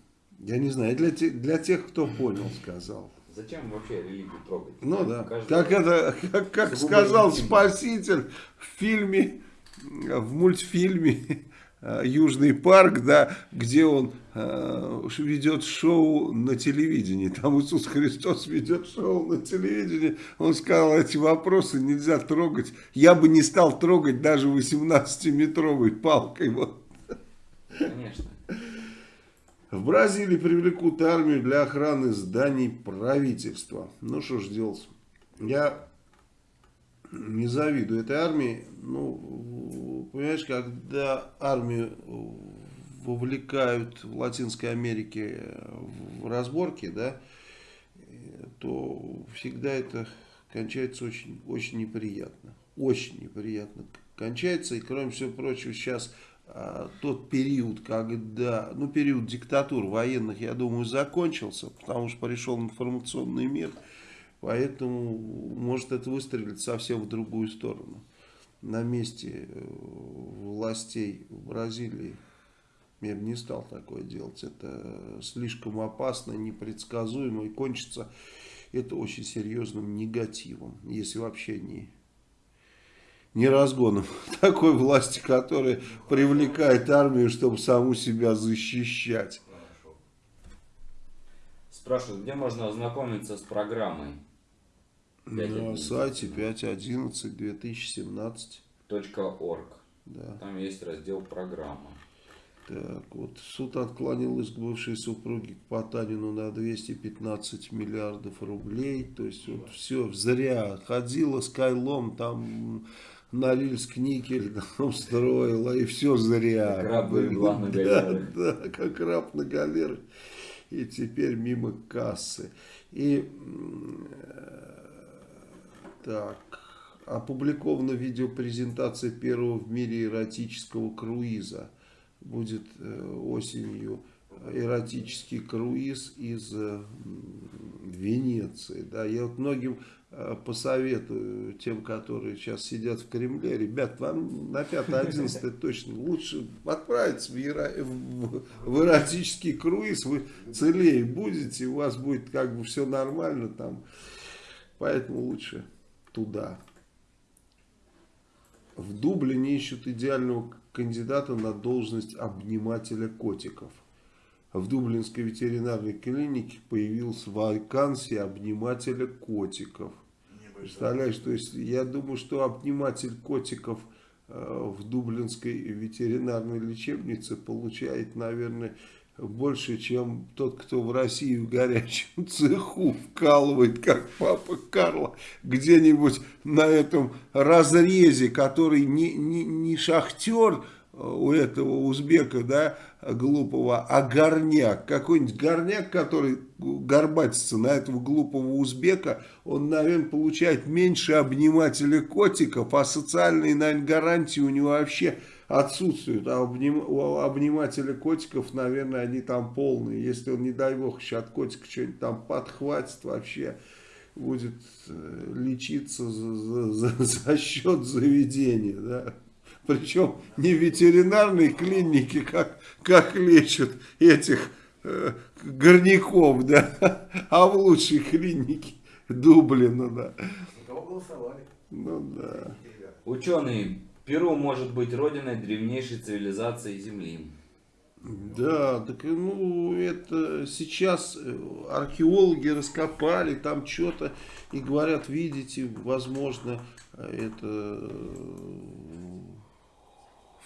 я не знаю, для, те- для тех, кто понял, сказал. Зачем вообще религию трогать? Ну да, Каждый- как это, как, как сказал. Спаситель в фильме, в мультфильме э, Южный парк, да, где он э, ведет шоу на телевидении. Там Иисус Христос ведет шоу на телевидении. Он сказал, эти вопросы нельзя трогать. Я бы не стал трогать даже 18-метровой палкой. Вот. Конечно. В Бразилии привлекут армию для охраны зданий правительства. Ну что ж делать? Я не завидую этой армии. Ну, понимаешь, когда армию вовлекают в Латинской Америке в разборки, да, то всегда это кончается очень, очень неприятно. Очень неприятно кончается. И кроме всего прочего, сейчас тот период, когда, ну, период диктатур военных, я думаю, закончился, потому что пришел информационный мир, поэтому может это выстрелить совсем в другую сторону. На месте э, властей в Бразилии мир не стал такое делать. Это слишком опасно, непредсказуемо и кончится это очень серьезным негативом, если вообще не не разгоном такой власти, которая привлекает армию, чтобы саму себя защищать. Спрашивают, где можно ознакомиться с программой? На 5.11. сайте 5.11 2017. .org. Да. Там есть раздел программа. Так, вот суд отклонил иск бывшей супруги к Потанину на 215 миллиардов рублей. То есть вот все зря ходила с Кайлом, там Норильск никель там строила, и все зря. Как раб на да, да, как раб на галерах. И теперь мимо кассы. И э, так, опубликована видеопрезентация первого в мире эротического круиза. Будет э, осенью эротический круиз из э, Венеции. Да, я вот многим посоветую тем, которые сейчас сидят в Кремле, ребят, вам на 5-11 точно лучше отправиться в, эро- в- в эротический круиз, вы целее будете, у вас будет как бы все нормально там, поэтому лучше туда. В Дублине ищут идеального кандидата на должность обнимателя котиков. В Дублинской ветеринарной клинике появилась вакансия обнимателя котиков. Представляешь, то есть я думаю, что обниматель котиков э, в Дублинской ветеринарной лечебнице получает, наверное, больше, чем тот, кто в России в горячем цеху вкалывает, как папа Карло, где-нибудь на этом разрезе, который не, не, не шахтер у этого узбека, да, глупого, а горняк. Какой-нибудь горняк, который горбатится на этого глупого узбека, он, наверное, получает меньше обнимателя котиков, а социальные, наверное, гарантии у него вообще отсутствуют. А обним- у обнимателя котиков, наверное, они там полные. Если он, не дай бог, еще от котика что-нибудь там подхватит, вообще будет э, лечиться за, за- за- счет заведения, да. Причем не в ветеринарной клинике, как, как лечат этих э, горняков, да, а в лучшей клинике Дублина, да. За кого голосовали? Ну да. Ученые, Перу может быть родиной древнейшей цивилизации Земли. Да, так ну это сейчас э, археологи раскопали там что-то и говорят, видите, возможно, э, это э,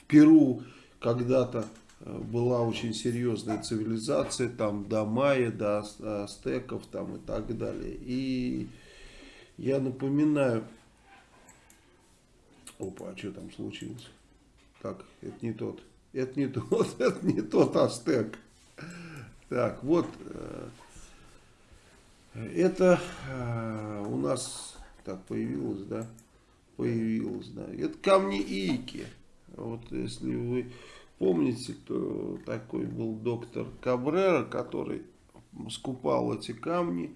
Перу когда-то э, была очень серьезная цивилизация, там до майя, до ас- астеков там и так далее. И я напоминаю, опа, а что там случилось? Так, это не тот. Это не тот, это не тот Астек. Так, вот. э, Это э, у нас так появилось, да? Появилось, да. Это камни Ики. Вот если вы помните, то такой был доктор Кабрера, который скупал эти камни.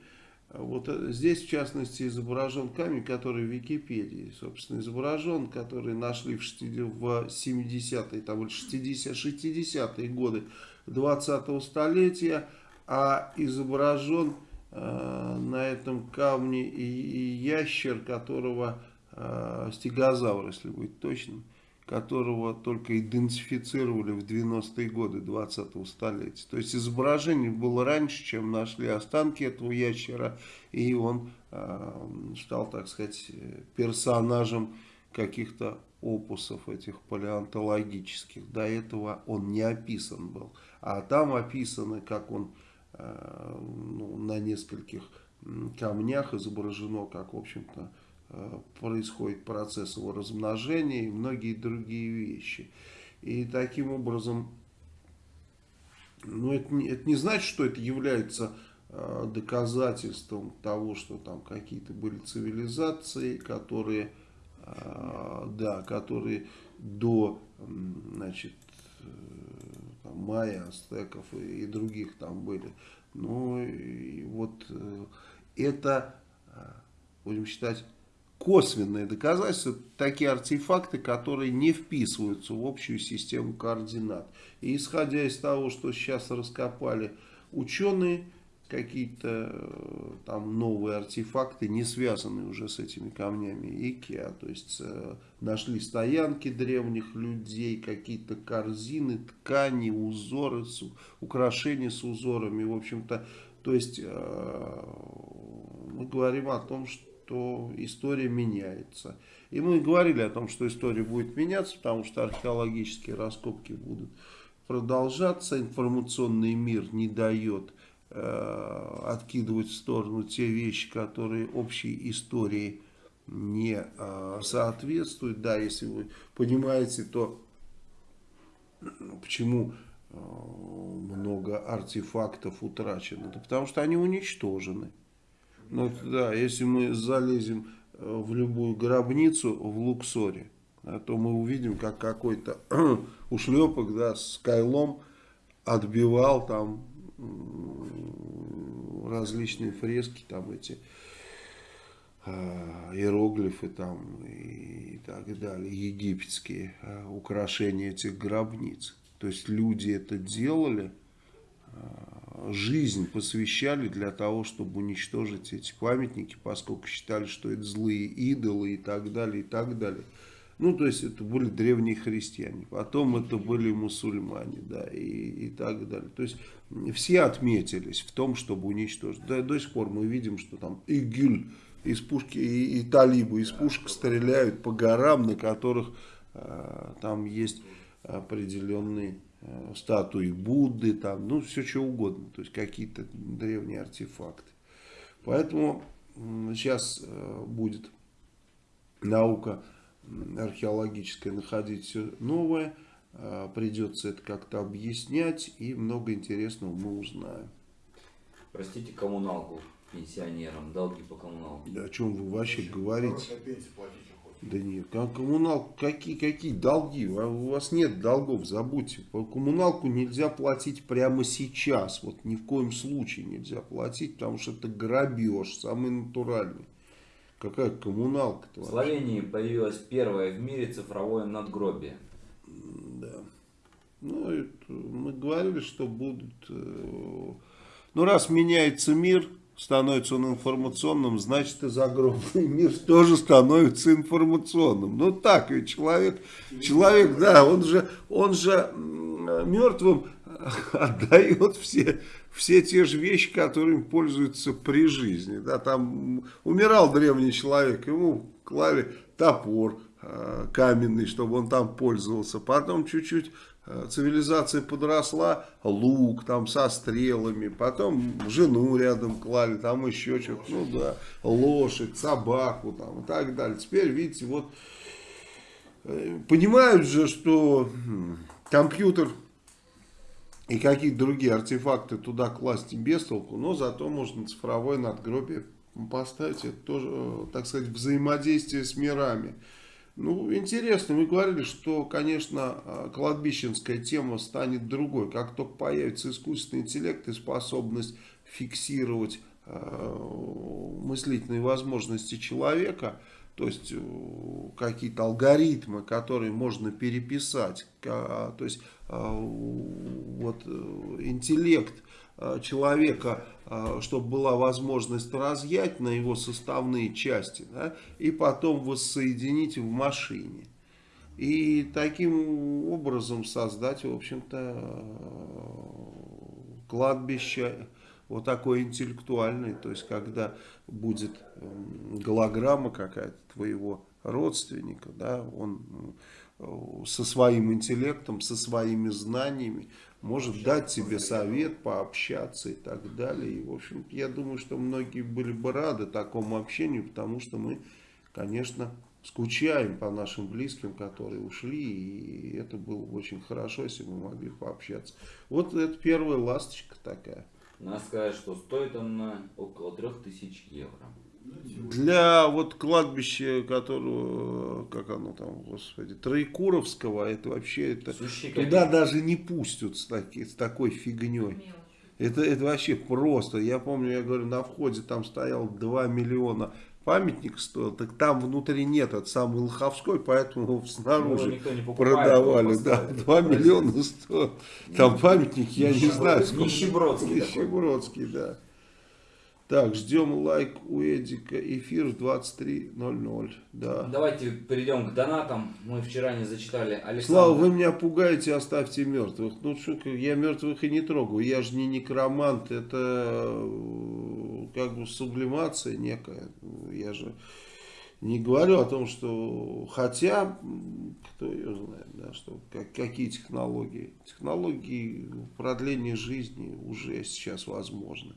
Вот э, здесь, в частности, изображен камень, который в Википедии, собственно, изображен, который нашли в 60 в 70-е, там, или 60 60-е годы 20-го столетия, а изображен э, на этом камне и, и ящер, которого, э, стегозавр, если быть точным, которого только идентифицировали в 90-е годы 20-го столетия. То есть изображение было раньше, чем нашли останки этого ящера, и он э, стал, так сказать, персонажем каких-то опусов этих палеонтологических. До этого он не описан был. А там описано, как он э, ну, на нескольких камнях изображено, как, в общем-то, происходит процесс его размножения и многие другие вещи. И таким образом, ну, это не, это не значит, что это является э, доказательством того, что там какие-то были цивилизации, которые, э, да, которые до, значит, э, там, майя, астеков и, и других там были. Ну, и вот э, это, э, будем считать, косвенные доказательства, такие артефакты, которые не вписываются в общую систему координат. И исходя из того, что сейчас раскопали ученые, какие-то э, там новые артефакты, не связанные уже с этими камнями Икеа, то есть э, нашли стоянки древних людей, какие-то корзины, ткани, узоры, с- украшения с узорами, в общем-то, то есть э, мы говорим о том, что история меняется. И мы говорили о том, что история будет меняться, потому что археологические раскопки будут продолжаться, информационный мир не дает э, откидывать в сторону те вещи, которые общей истории не а, соответствует. Да, если вы понимаете, то почему а, много артефактов утрачено? Да потому что они уничтожены. Ну, да, если мы залезем э, в любую гробницу в Луксоре, да, то мы увидим, как какой-то ушлепок да, с кайлом отбивал там различные фрески, там эти а, иероглифы там и так далее, египетские а, украшения этих гробниц. То есть люди это делали, а, жизнь посвящали для того, чтобы уничтожить эти памятники, поскольку считали, что это злые идолы и так далее, и так далее. Ну, то есть, это были древние христиане, потом это были мусульмане, да, и, и так далее. То есть, все отметились в том, чтобы уничтожить. Да, до сих пор мы видим, что там ИГИЛь из пушки, и, и талибы из пушек стреляют по горам, на которых э, там есть определенные статуи Будды, там, ну, все что угодно, то есть, какие-то древние артефакты. Поэтому сейчас э, будет наука археологическое находить все новое. А, Придется это как-то объяснять и много интересного мы узнаем. Простите коммуналку пенсионерам, долги по коммуналке. Да о чем вы вообще говорите? Да нет, как коммунал, какие, какие долги? А У вас нет долгов, забудьте. По коммуналку нельзя платить прямо сейчас. Вот ни в коем случае нельзя платить, потому что это грабеж, самый натуральный. Какая коммуналка-то В? Словении появилось первое в мире цифровое надгробие. Да. Ну, это мы говорили, что будут... э, Ну, раз меняется мир, становится он информационным, значит и загробный мир тоже становится информационным. Ну, так ведь человек, человек, да, он же, он же мертвым отдает все, все те же вещи, которыми пользуется при жизни. Да, там умирал древний человек, ему клали топор э, каменный, чтобы он там пользовался. Потом чуть-чуть цивилизация подросла, лук там со стрелами, потом жену рядом клали, там еще что-то, ну да, лошадь, собаку там и так далее. Теперь, видите, вот э, понимают же, что компьютер и какие-то другие артефакты туда класть без толку, но зато можно цифровое надгробие поставить, это тоже, э, так сказать, взаимодействие с мирами. Ну, интересно, мы говорили, что, конечно, э, кладбищенская тема станет другой. Как только появится искусственный интеллект и способность фиксировать э, мыслительные возможности человека, то есть э, какие-то алгоритмы, которые можно переписать, то есть э, вот э, интеллект человека, э, чтобы была возможность разъять на его составные части, да, и потом воссоединить в машине. И таким образом создать, в общем-то, э, кладбище вот такое интеллектуальное, то есть когда будет м, голограмма какая-то твоего родственника, да, он со своим интеллектом, со своими знаниями может дать тебе совет, пообщаться и так далее. И, в общем, я думаю, что многие были бы рады такому общению, потому что мы, конечно, скучаем по нашим близким, которые ушли, и это было бы очень хорошо, если бы мы могли пообщаться. Вот это первая ласточка такая. Надо сказать, что стоит она около 3000 евро. Для вот кладбища, которого, как оно там, господи, Троекуровского, это вообще, это, туда даже не пустят с, таки- с такой фигней. Это, это вообще просто. Я помню, я говорю, на входе там стоял 2 миллиона памятник стоил, так там внутри нет, это самый Лоховской, поэтому Ну, снаружи покупает, продавали. Да, поставили. 2 миллиона стоил. Там памятник, я не знаю. Нищебродский. Нищебродский, да. Так, ждем лайк у Эдика. Эфир в 23.00. Да. Давайте перейдем к донатам. Мы вчера не зачитали Александра. Слава, вы меня пугаете, оставьте мертвых. Ну, что, я мертвых и не трогаю. Я же не некромант. Это э, как бы сублимация некая. Я же не говорю о том, что... Хотя, кто ее знает, да, что, как, какие технологии. Технологии продления жизни уже сейчас возможны.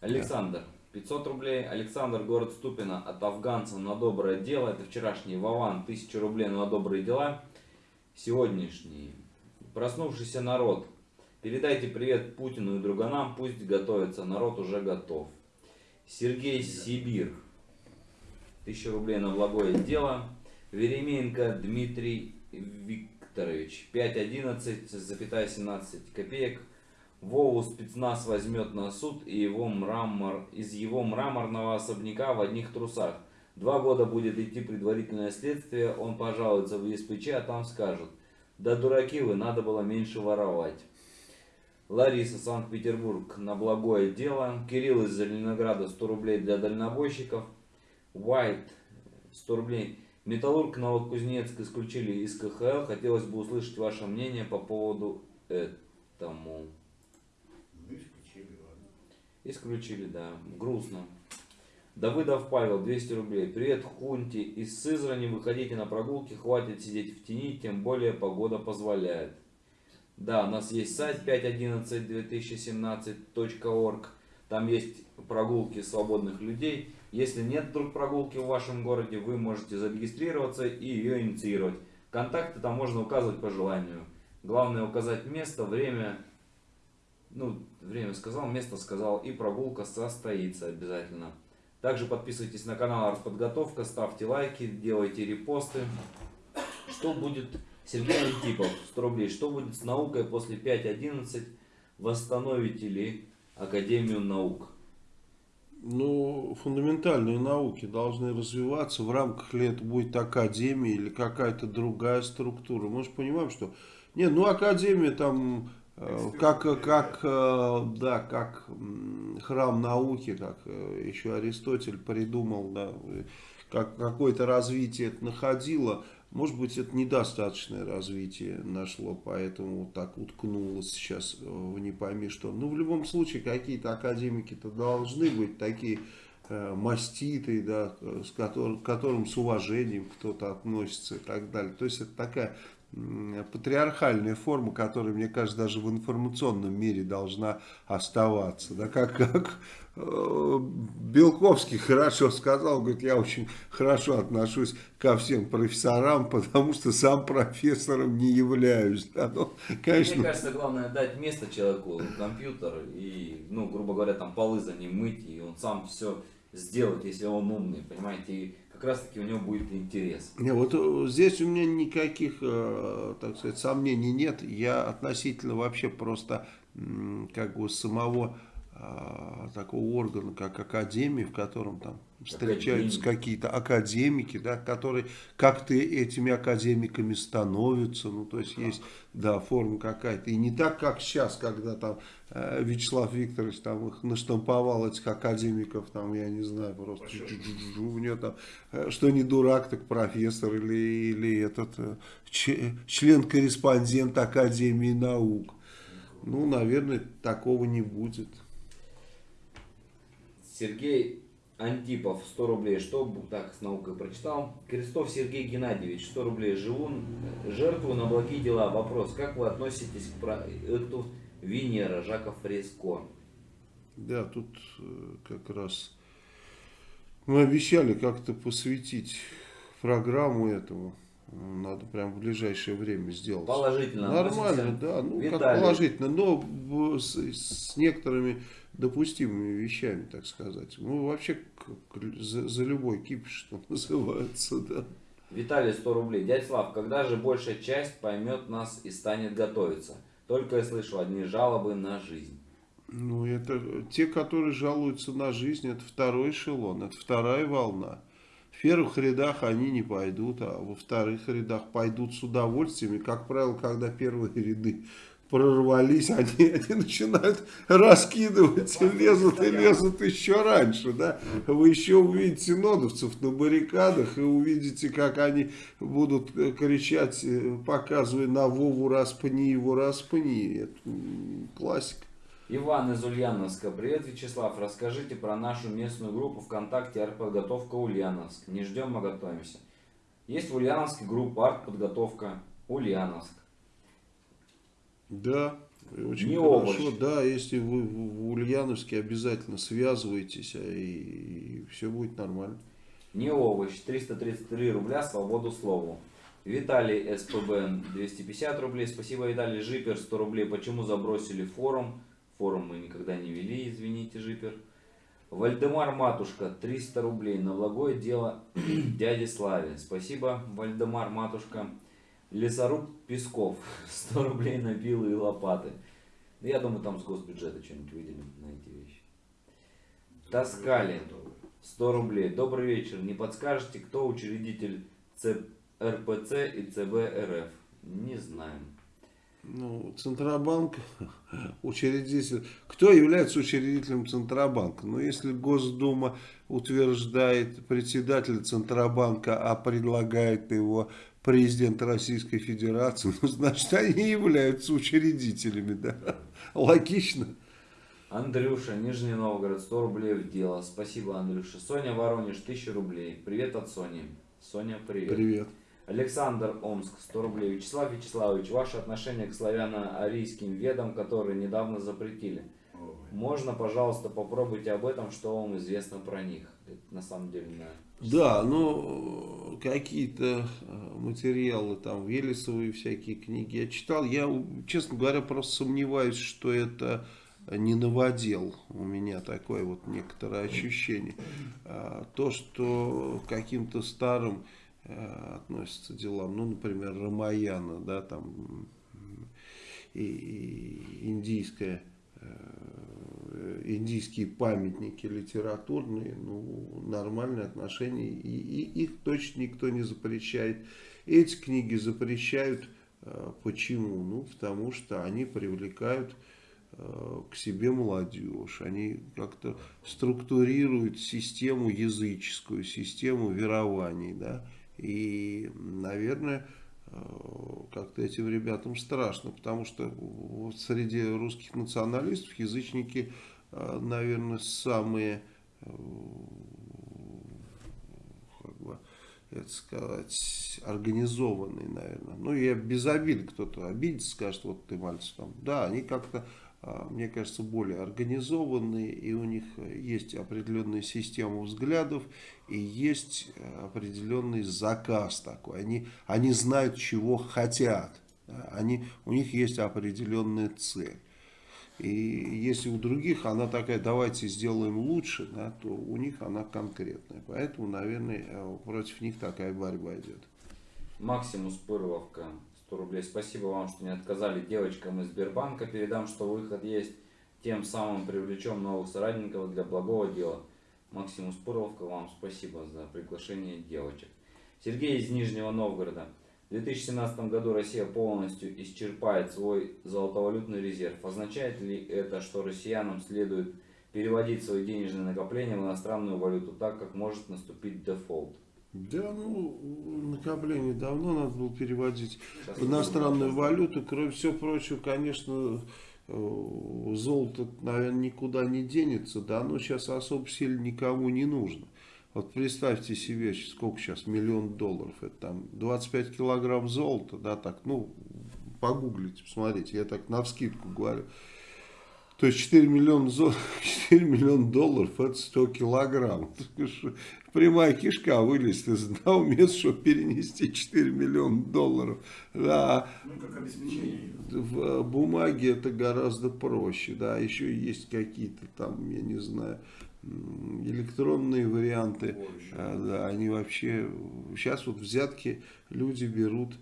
Александр, 500 рублей. Александр, город Ступино, от афганцев на доброе дело. Это вчерашний Вован, 1000 рублей на добрые дела. Сегодняшний. Проснувшийся народ. Передайте привет Путину и друганам, пусть готовится, народ уже готов. Сергей Сибир. 1000 рублей на благое дело. Веременко Дмитрий Викторович. 5.11, запятая 17 копеек. Вову спецназ возьмет на суд и его мрамор, из его мраморного особняка в одних трусах. Два года будет идти предварительное следствие, он пожалуется в ЕСПЧ, а там скажут, да дураки вы, надо было меньше воровать. Лариса, Санкт-Петербург, на благое дело. Кирилл из Зеленограда, 100 рублей для дальнобойщиков. White, 100 рублей. Металлург Новокузнецк исключили из КХЛ. Хотелось бы услышать ваше мнение по поводу этому. Исключили, да. Грустно. Давыдов Павел, 200 рублей. Привет, Хунти. Из Сызрани выходите на прогулки, хватит сидеть в тени, тем более погода позволяет. Да, у нас есть сайт 5.11.2017.org. Там есть прогулки свободных людей. Если нет вдруг прогулки в вашем городе, вы можете зарегистрироваться и ее инициировать. Контакты там можно указывать по желанию. Главное указать место, время. Ну, время сказал, место сказал. И прогулка состоится обязательно. Также подписывайтесь на канал Артподготовка, ставьте лайки, делайте репосты. Что будет, Сергей Антипов, 100 рублей, что будет с наукой после 5.11? Восстановите ли Академию наук? Ну, фундаментальные науки должны развиваться. В рамках ли это будет академия или какая-то другая структура. Мы же понимаем, что... Не, ну академия там как, как, э, да, как храм науки, как э, еще Аристотель придумал, да, э, как какое-то развитие это находило. Может быть, это недостаточное развитие нашло, поэтому вот так уткнулось сейчас э, в не пойми что. Ну, в любом случае, какие-то академики-то должны быть такие э, маститые, да, э, с которым, к которым с уважением кто-то относится и так далее. То есть, это такая патриархальная форма, которая, мне кажется, даже в информационном мире должна оставаться. Да, как, как э, Белковский хорошо сказал, говорит, я очень хорошо отношусь ко всем профессорам, потому что сам профессором не являюсь. Да, ну, конечно, Мне кажется, главное дать место человеку, компьютер, и, ну, грубо говоря, там полы за ним мыть, и он сам все сделает, если он умный, понимаете, как раз таки у него будет интерес. Не, вот э, здесь у меня никаких, э, так сказать, сомнений нет. Я относительно вообще просто как бы самого э, такого органа, как академии, в котором там встречаются какие-то академики, да, которые как-то этими академиками становятся, ну, то есть есть, да, форма какая-то, и не так, как сейчас, когда там э, Вячеслав Викторович там их наштамповал, этих академиков, там, я не знаю, просто у него там, э, что не дурак, так профессор или, или этот э, член-корреспондент Академии наук. Ну, наверное, такого не будет. Сергей Антипов, 100 рублей. Что так с наукой прочитал? Крестов Сергей Геннадьевич, 100 рублей. Живу э, жертву на благие дела. Вопрос. Как вы относитесь к проекту Венера Жака Фреско? Да, тут э, как раз мы обещали как-то посвятить программу этому. Надо прям в ближайшее время сделать. Положительно Нормально, да, ну как Виталий. положительно, но с, с некоторыми допустимыми вещами, так сказать. Мы вообще за, за любой кипиш, что называется, да. Виталий, 100 рублей. Дядь Слав, когда же большая часть поймет нас и станет готовиться? Только я слышу одни жалобы на жизнь. Ну, это те, которые жалуются на жизнь, это второй эшелон, это вторая волна. В первых рядах они не пойдут, а во вторых рядах пойдут с удовольствием. И, как правило, когда первые ряды прорвались, они, они начинают раскидывать и лезут, и лезут еще раньше. Да? Вы еще увидите нодовцев на баррикадах и увидите, как они будут э, кричать, э, показывая на Вову распни его распни. Это классика. Иван из Ульяновска. Привет, Вячеслав. Расскажите про нашу местную группу ВКонтакте «Артподготовка Ульяновск». Не ждем, а готовимся. Есть в Ульяновске группа «Артподготовка Ульяновск». Да, И Очень Не хорошо, овощ. да, если вы в Ульяновске, обязательно связывайтесь, а, и, все будет нормально. Не овощ, 333 рубля, свободу слову. Виталий СПБ 250 рублей. Спасибо, Виталий. Жипер 100 рублей. Почему забросили форум? Форум мы никогда не вели, извините, Жипер. Вальдемар Матушка 300 рублей. На благое дело дяде Славе. Спасибо, Вальдемар Матушка. Лесоруб Песков 100 рублей на пилы и лопаты. Ну, Я думаю, там с госбюджета что-нибудь выделим на эти вещи. Таскали. 100 рублей. Добрый вечер. Не подскажете, кто учредитель ЦРПЦ и ЦБ? Не знаем. Ну, Центробанк, учредитель. Кто является учредителем Центробанка? Ну, если Госдума утверждает председателя Центробанка, а предлагает его президент Российской Федерации, ну, значит, они являются учредителями, да? Логично. Андрюша, Нижний Новгород, 100 рублей в дело. Спасибо, Андрюша. Соня Воронеж, 1000 рублей. Привет от Сони. Соня, привет. Привет. Александр Омск, 100 рублей. Вячеслав Вячеславович, ваше отношение к славяно-арийским ведам, которые недавно запретили. Ой. Можно, пожалуйста, попробуйте об этом, что вам известно про них. Это на самом деле, на... Да, ну, какие-то э, материалы, там, Велесовые всякие книги я читал. Я, честно говоря, просто сомневаюсь, что это не новодел. У меня такое вот некоторое ощущение. А, То, что каким-то старым относятся делам, ну, например, Рамаяна, да, там, и, и индийская э, индийские памятники литературные, ну, нормальные отношения, и, и их точно никто не запрещает. Эти книги запрещают, э, почему? Ну, потому что они привлекают э, к себе молодежь, они как-то структурируют систему языческую, систему верований, да, и, наверное, э, как-то этим ребятам страшно, потому что вот среди русских националистов язычники, э, наверное, самые, э, как бы, это сказать, организованные, наверное. Ну, я без обиды, кто-то обидится, скажет, вот ты мальчик там. Да, они как-то, мне кажется, более организованные, и у них есть определенная система взглядов, и есть э, определенный заказ такой. Они, они знают, чего хотят. Они, у них есть определенная цель. И если у других она такая, давайте сделаем лучше, да, то у них она конкретная. Поэтому, наверное, э, против них такая борьба идет. Максимус Пырловка, 100 рублей. Спасибо вам, что не отказали девочкам из Сбербанка. Передам, что выход есть. Тем самым привлечем новых соратников для благого дела. Максимус Пырловка, вам спасибо за приглашение девочек. Сергей из Нижнего Новгорода. В 2017 году Россия полностью исчерпает свой золотовалютный резерв. Означает ли это, что россиянам следует переводить свои денежные накопления в иностранную валюту, так как может наступить дефолт? Да, ну, накопление давно надо было переводить Сейчас в иностранную валюту. Кроме всего прочего, конечно, э, золото, наверное, никуда не денется, да, но сейчас особо сильно никому не нужно. Вот представьте себе, сколько сейчас, миллион долларов, это там 25 килограмм золота, да, так, ну, погуглите, посмотрите, я так навскидку говорю. То есть 4 миллиона, зол... 4 миллиона долларов это 100 килограмм. Прямая кишка вылезет из одного места, чтобы перенести 4 миллиона долларов. Да, Ну, как обеспечение. в бумаге это гораздо проще. Да, еще есть какие-то там, я не знаю, электронные варианты. А, да, они вообще... Сейчас вот взятки люди берут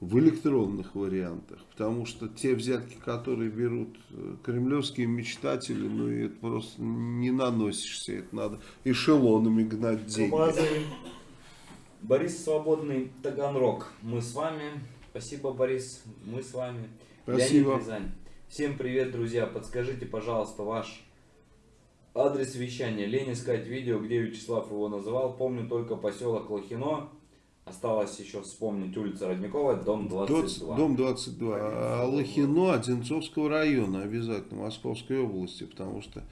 в электронных вариантах, потому что те взятки, которые берут э, кремлевские мечтатели, ну и это просто не наносишься, это надо эшелонами гнать деньги. Борис Свободный, Таганрог. Мы с вами. Спасибо, Борис. Мы с вами. Спасибо. Всем привет, друзья. Подскажите, пожалуйста, ваш адрес вещания. Лень искать видео, где Вячеслав его называл. Помню только поселок Лохино. Осталось еще вспомнить улица Родниковая, дом 22. Дом 22. А Лохино Одинцовского района обязательно, Московской области, потому что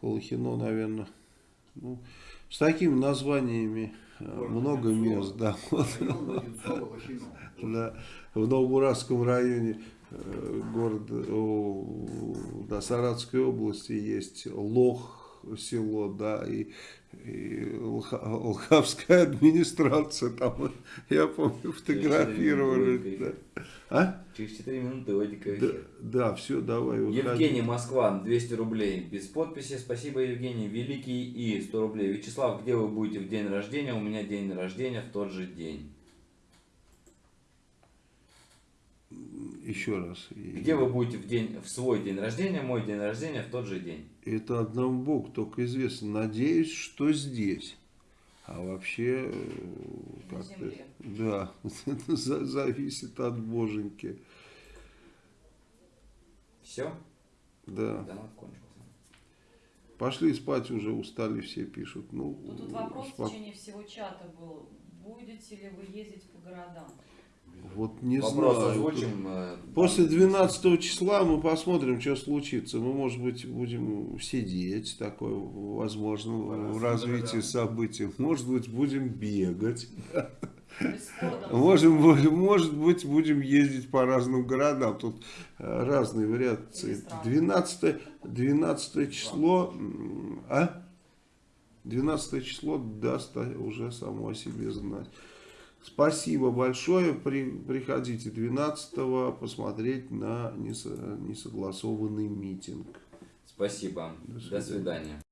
Лохино, наверное, ну, с такими названиями э, много Одинцово. мест, да. Одинцово. Да, в Новобурасском районе э, города, о, да, Саратовской области есть Лох село, да, и, и Лха- Лхавская администрация, там, я помню, фотографировали. Да. А? Через 4 минуты Вадика Да, да, все, давай. выходи. Евгений Москва, 200 рублей. Без подписи. Спасибо, Евгений. Великий И, 100 рублей. Вячеслав, где вы будете в день рождения? У меня день рождения в тот же день. Еще раз. Где вы будете в, день, в свой день рождения? Мой день рождения в тот же день. Это одному Богу только известно. Надеюсь, что здесь. А вообще, э, как-то, да, это зависит от боженьки. Все? Да. Донат кончился. Пошли спать уже, устали все, пишут. Ну, Ну, тут вопрос в спок- течение всего чата был. Будете ли вы ездить по городам? Вот не Вопрос знаю. озвучим. э, После там- 12 числа мы посмотрим, что случится. Мы, может быть, будем сидеть, такое возможно, в развитии да. событий. Может быть, будем бегать. Можем, может быть, будем ездить по разным городам. Тут э, разные вариации. Или страны. 12, 12 число, а? 12 число даст уже само о себе знать. Спасибо большое. При, приходите 12 посмотреть на несо- несогласованный митинг. Спасибо. До До свидания. свидания.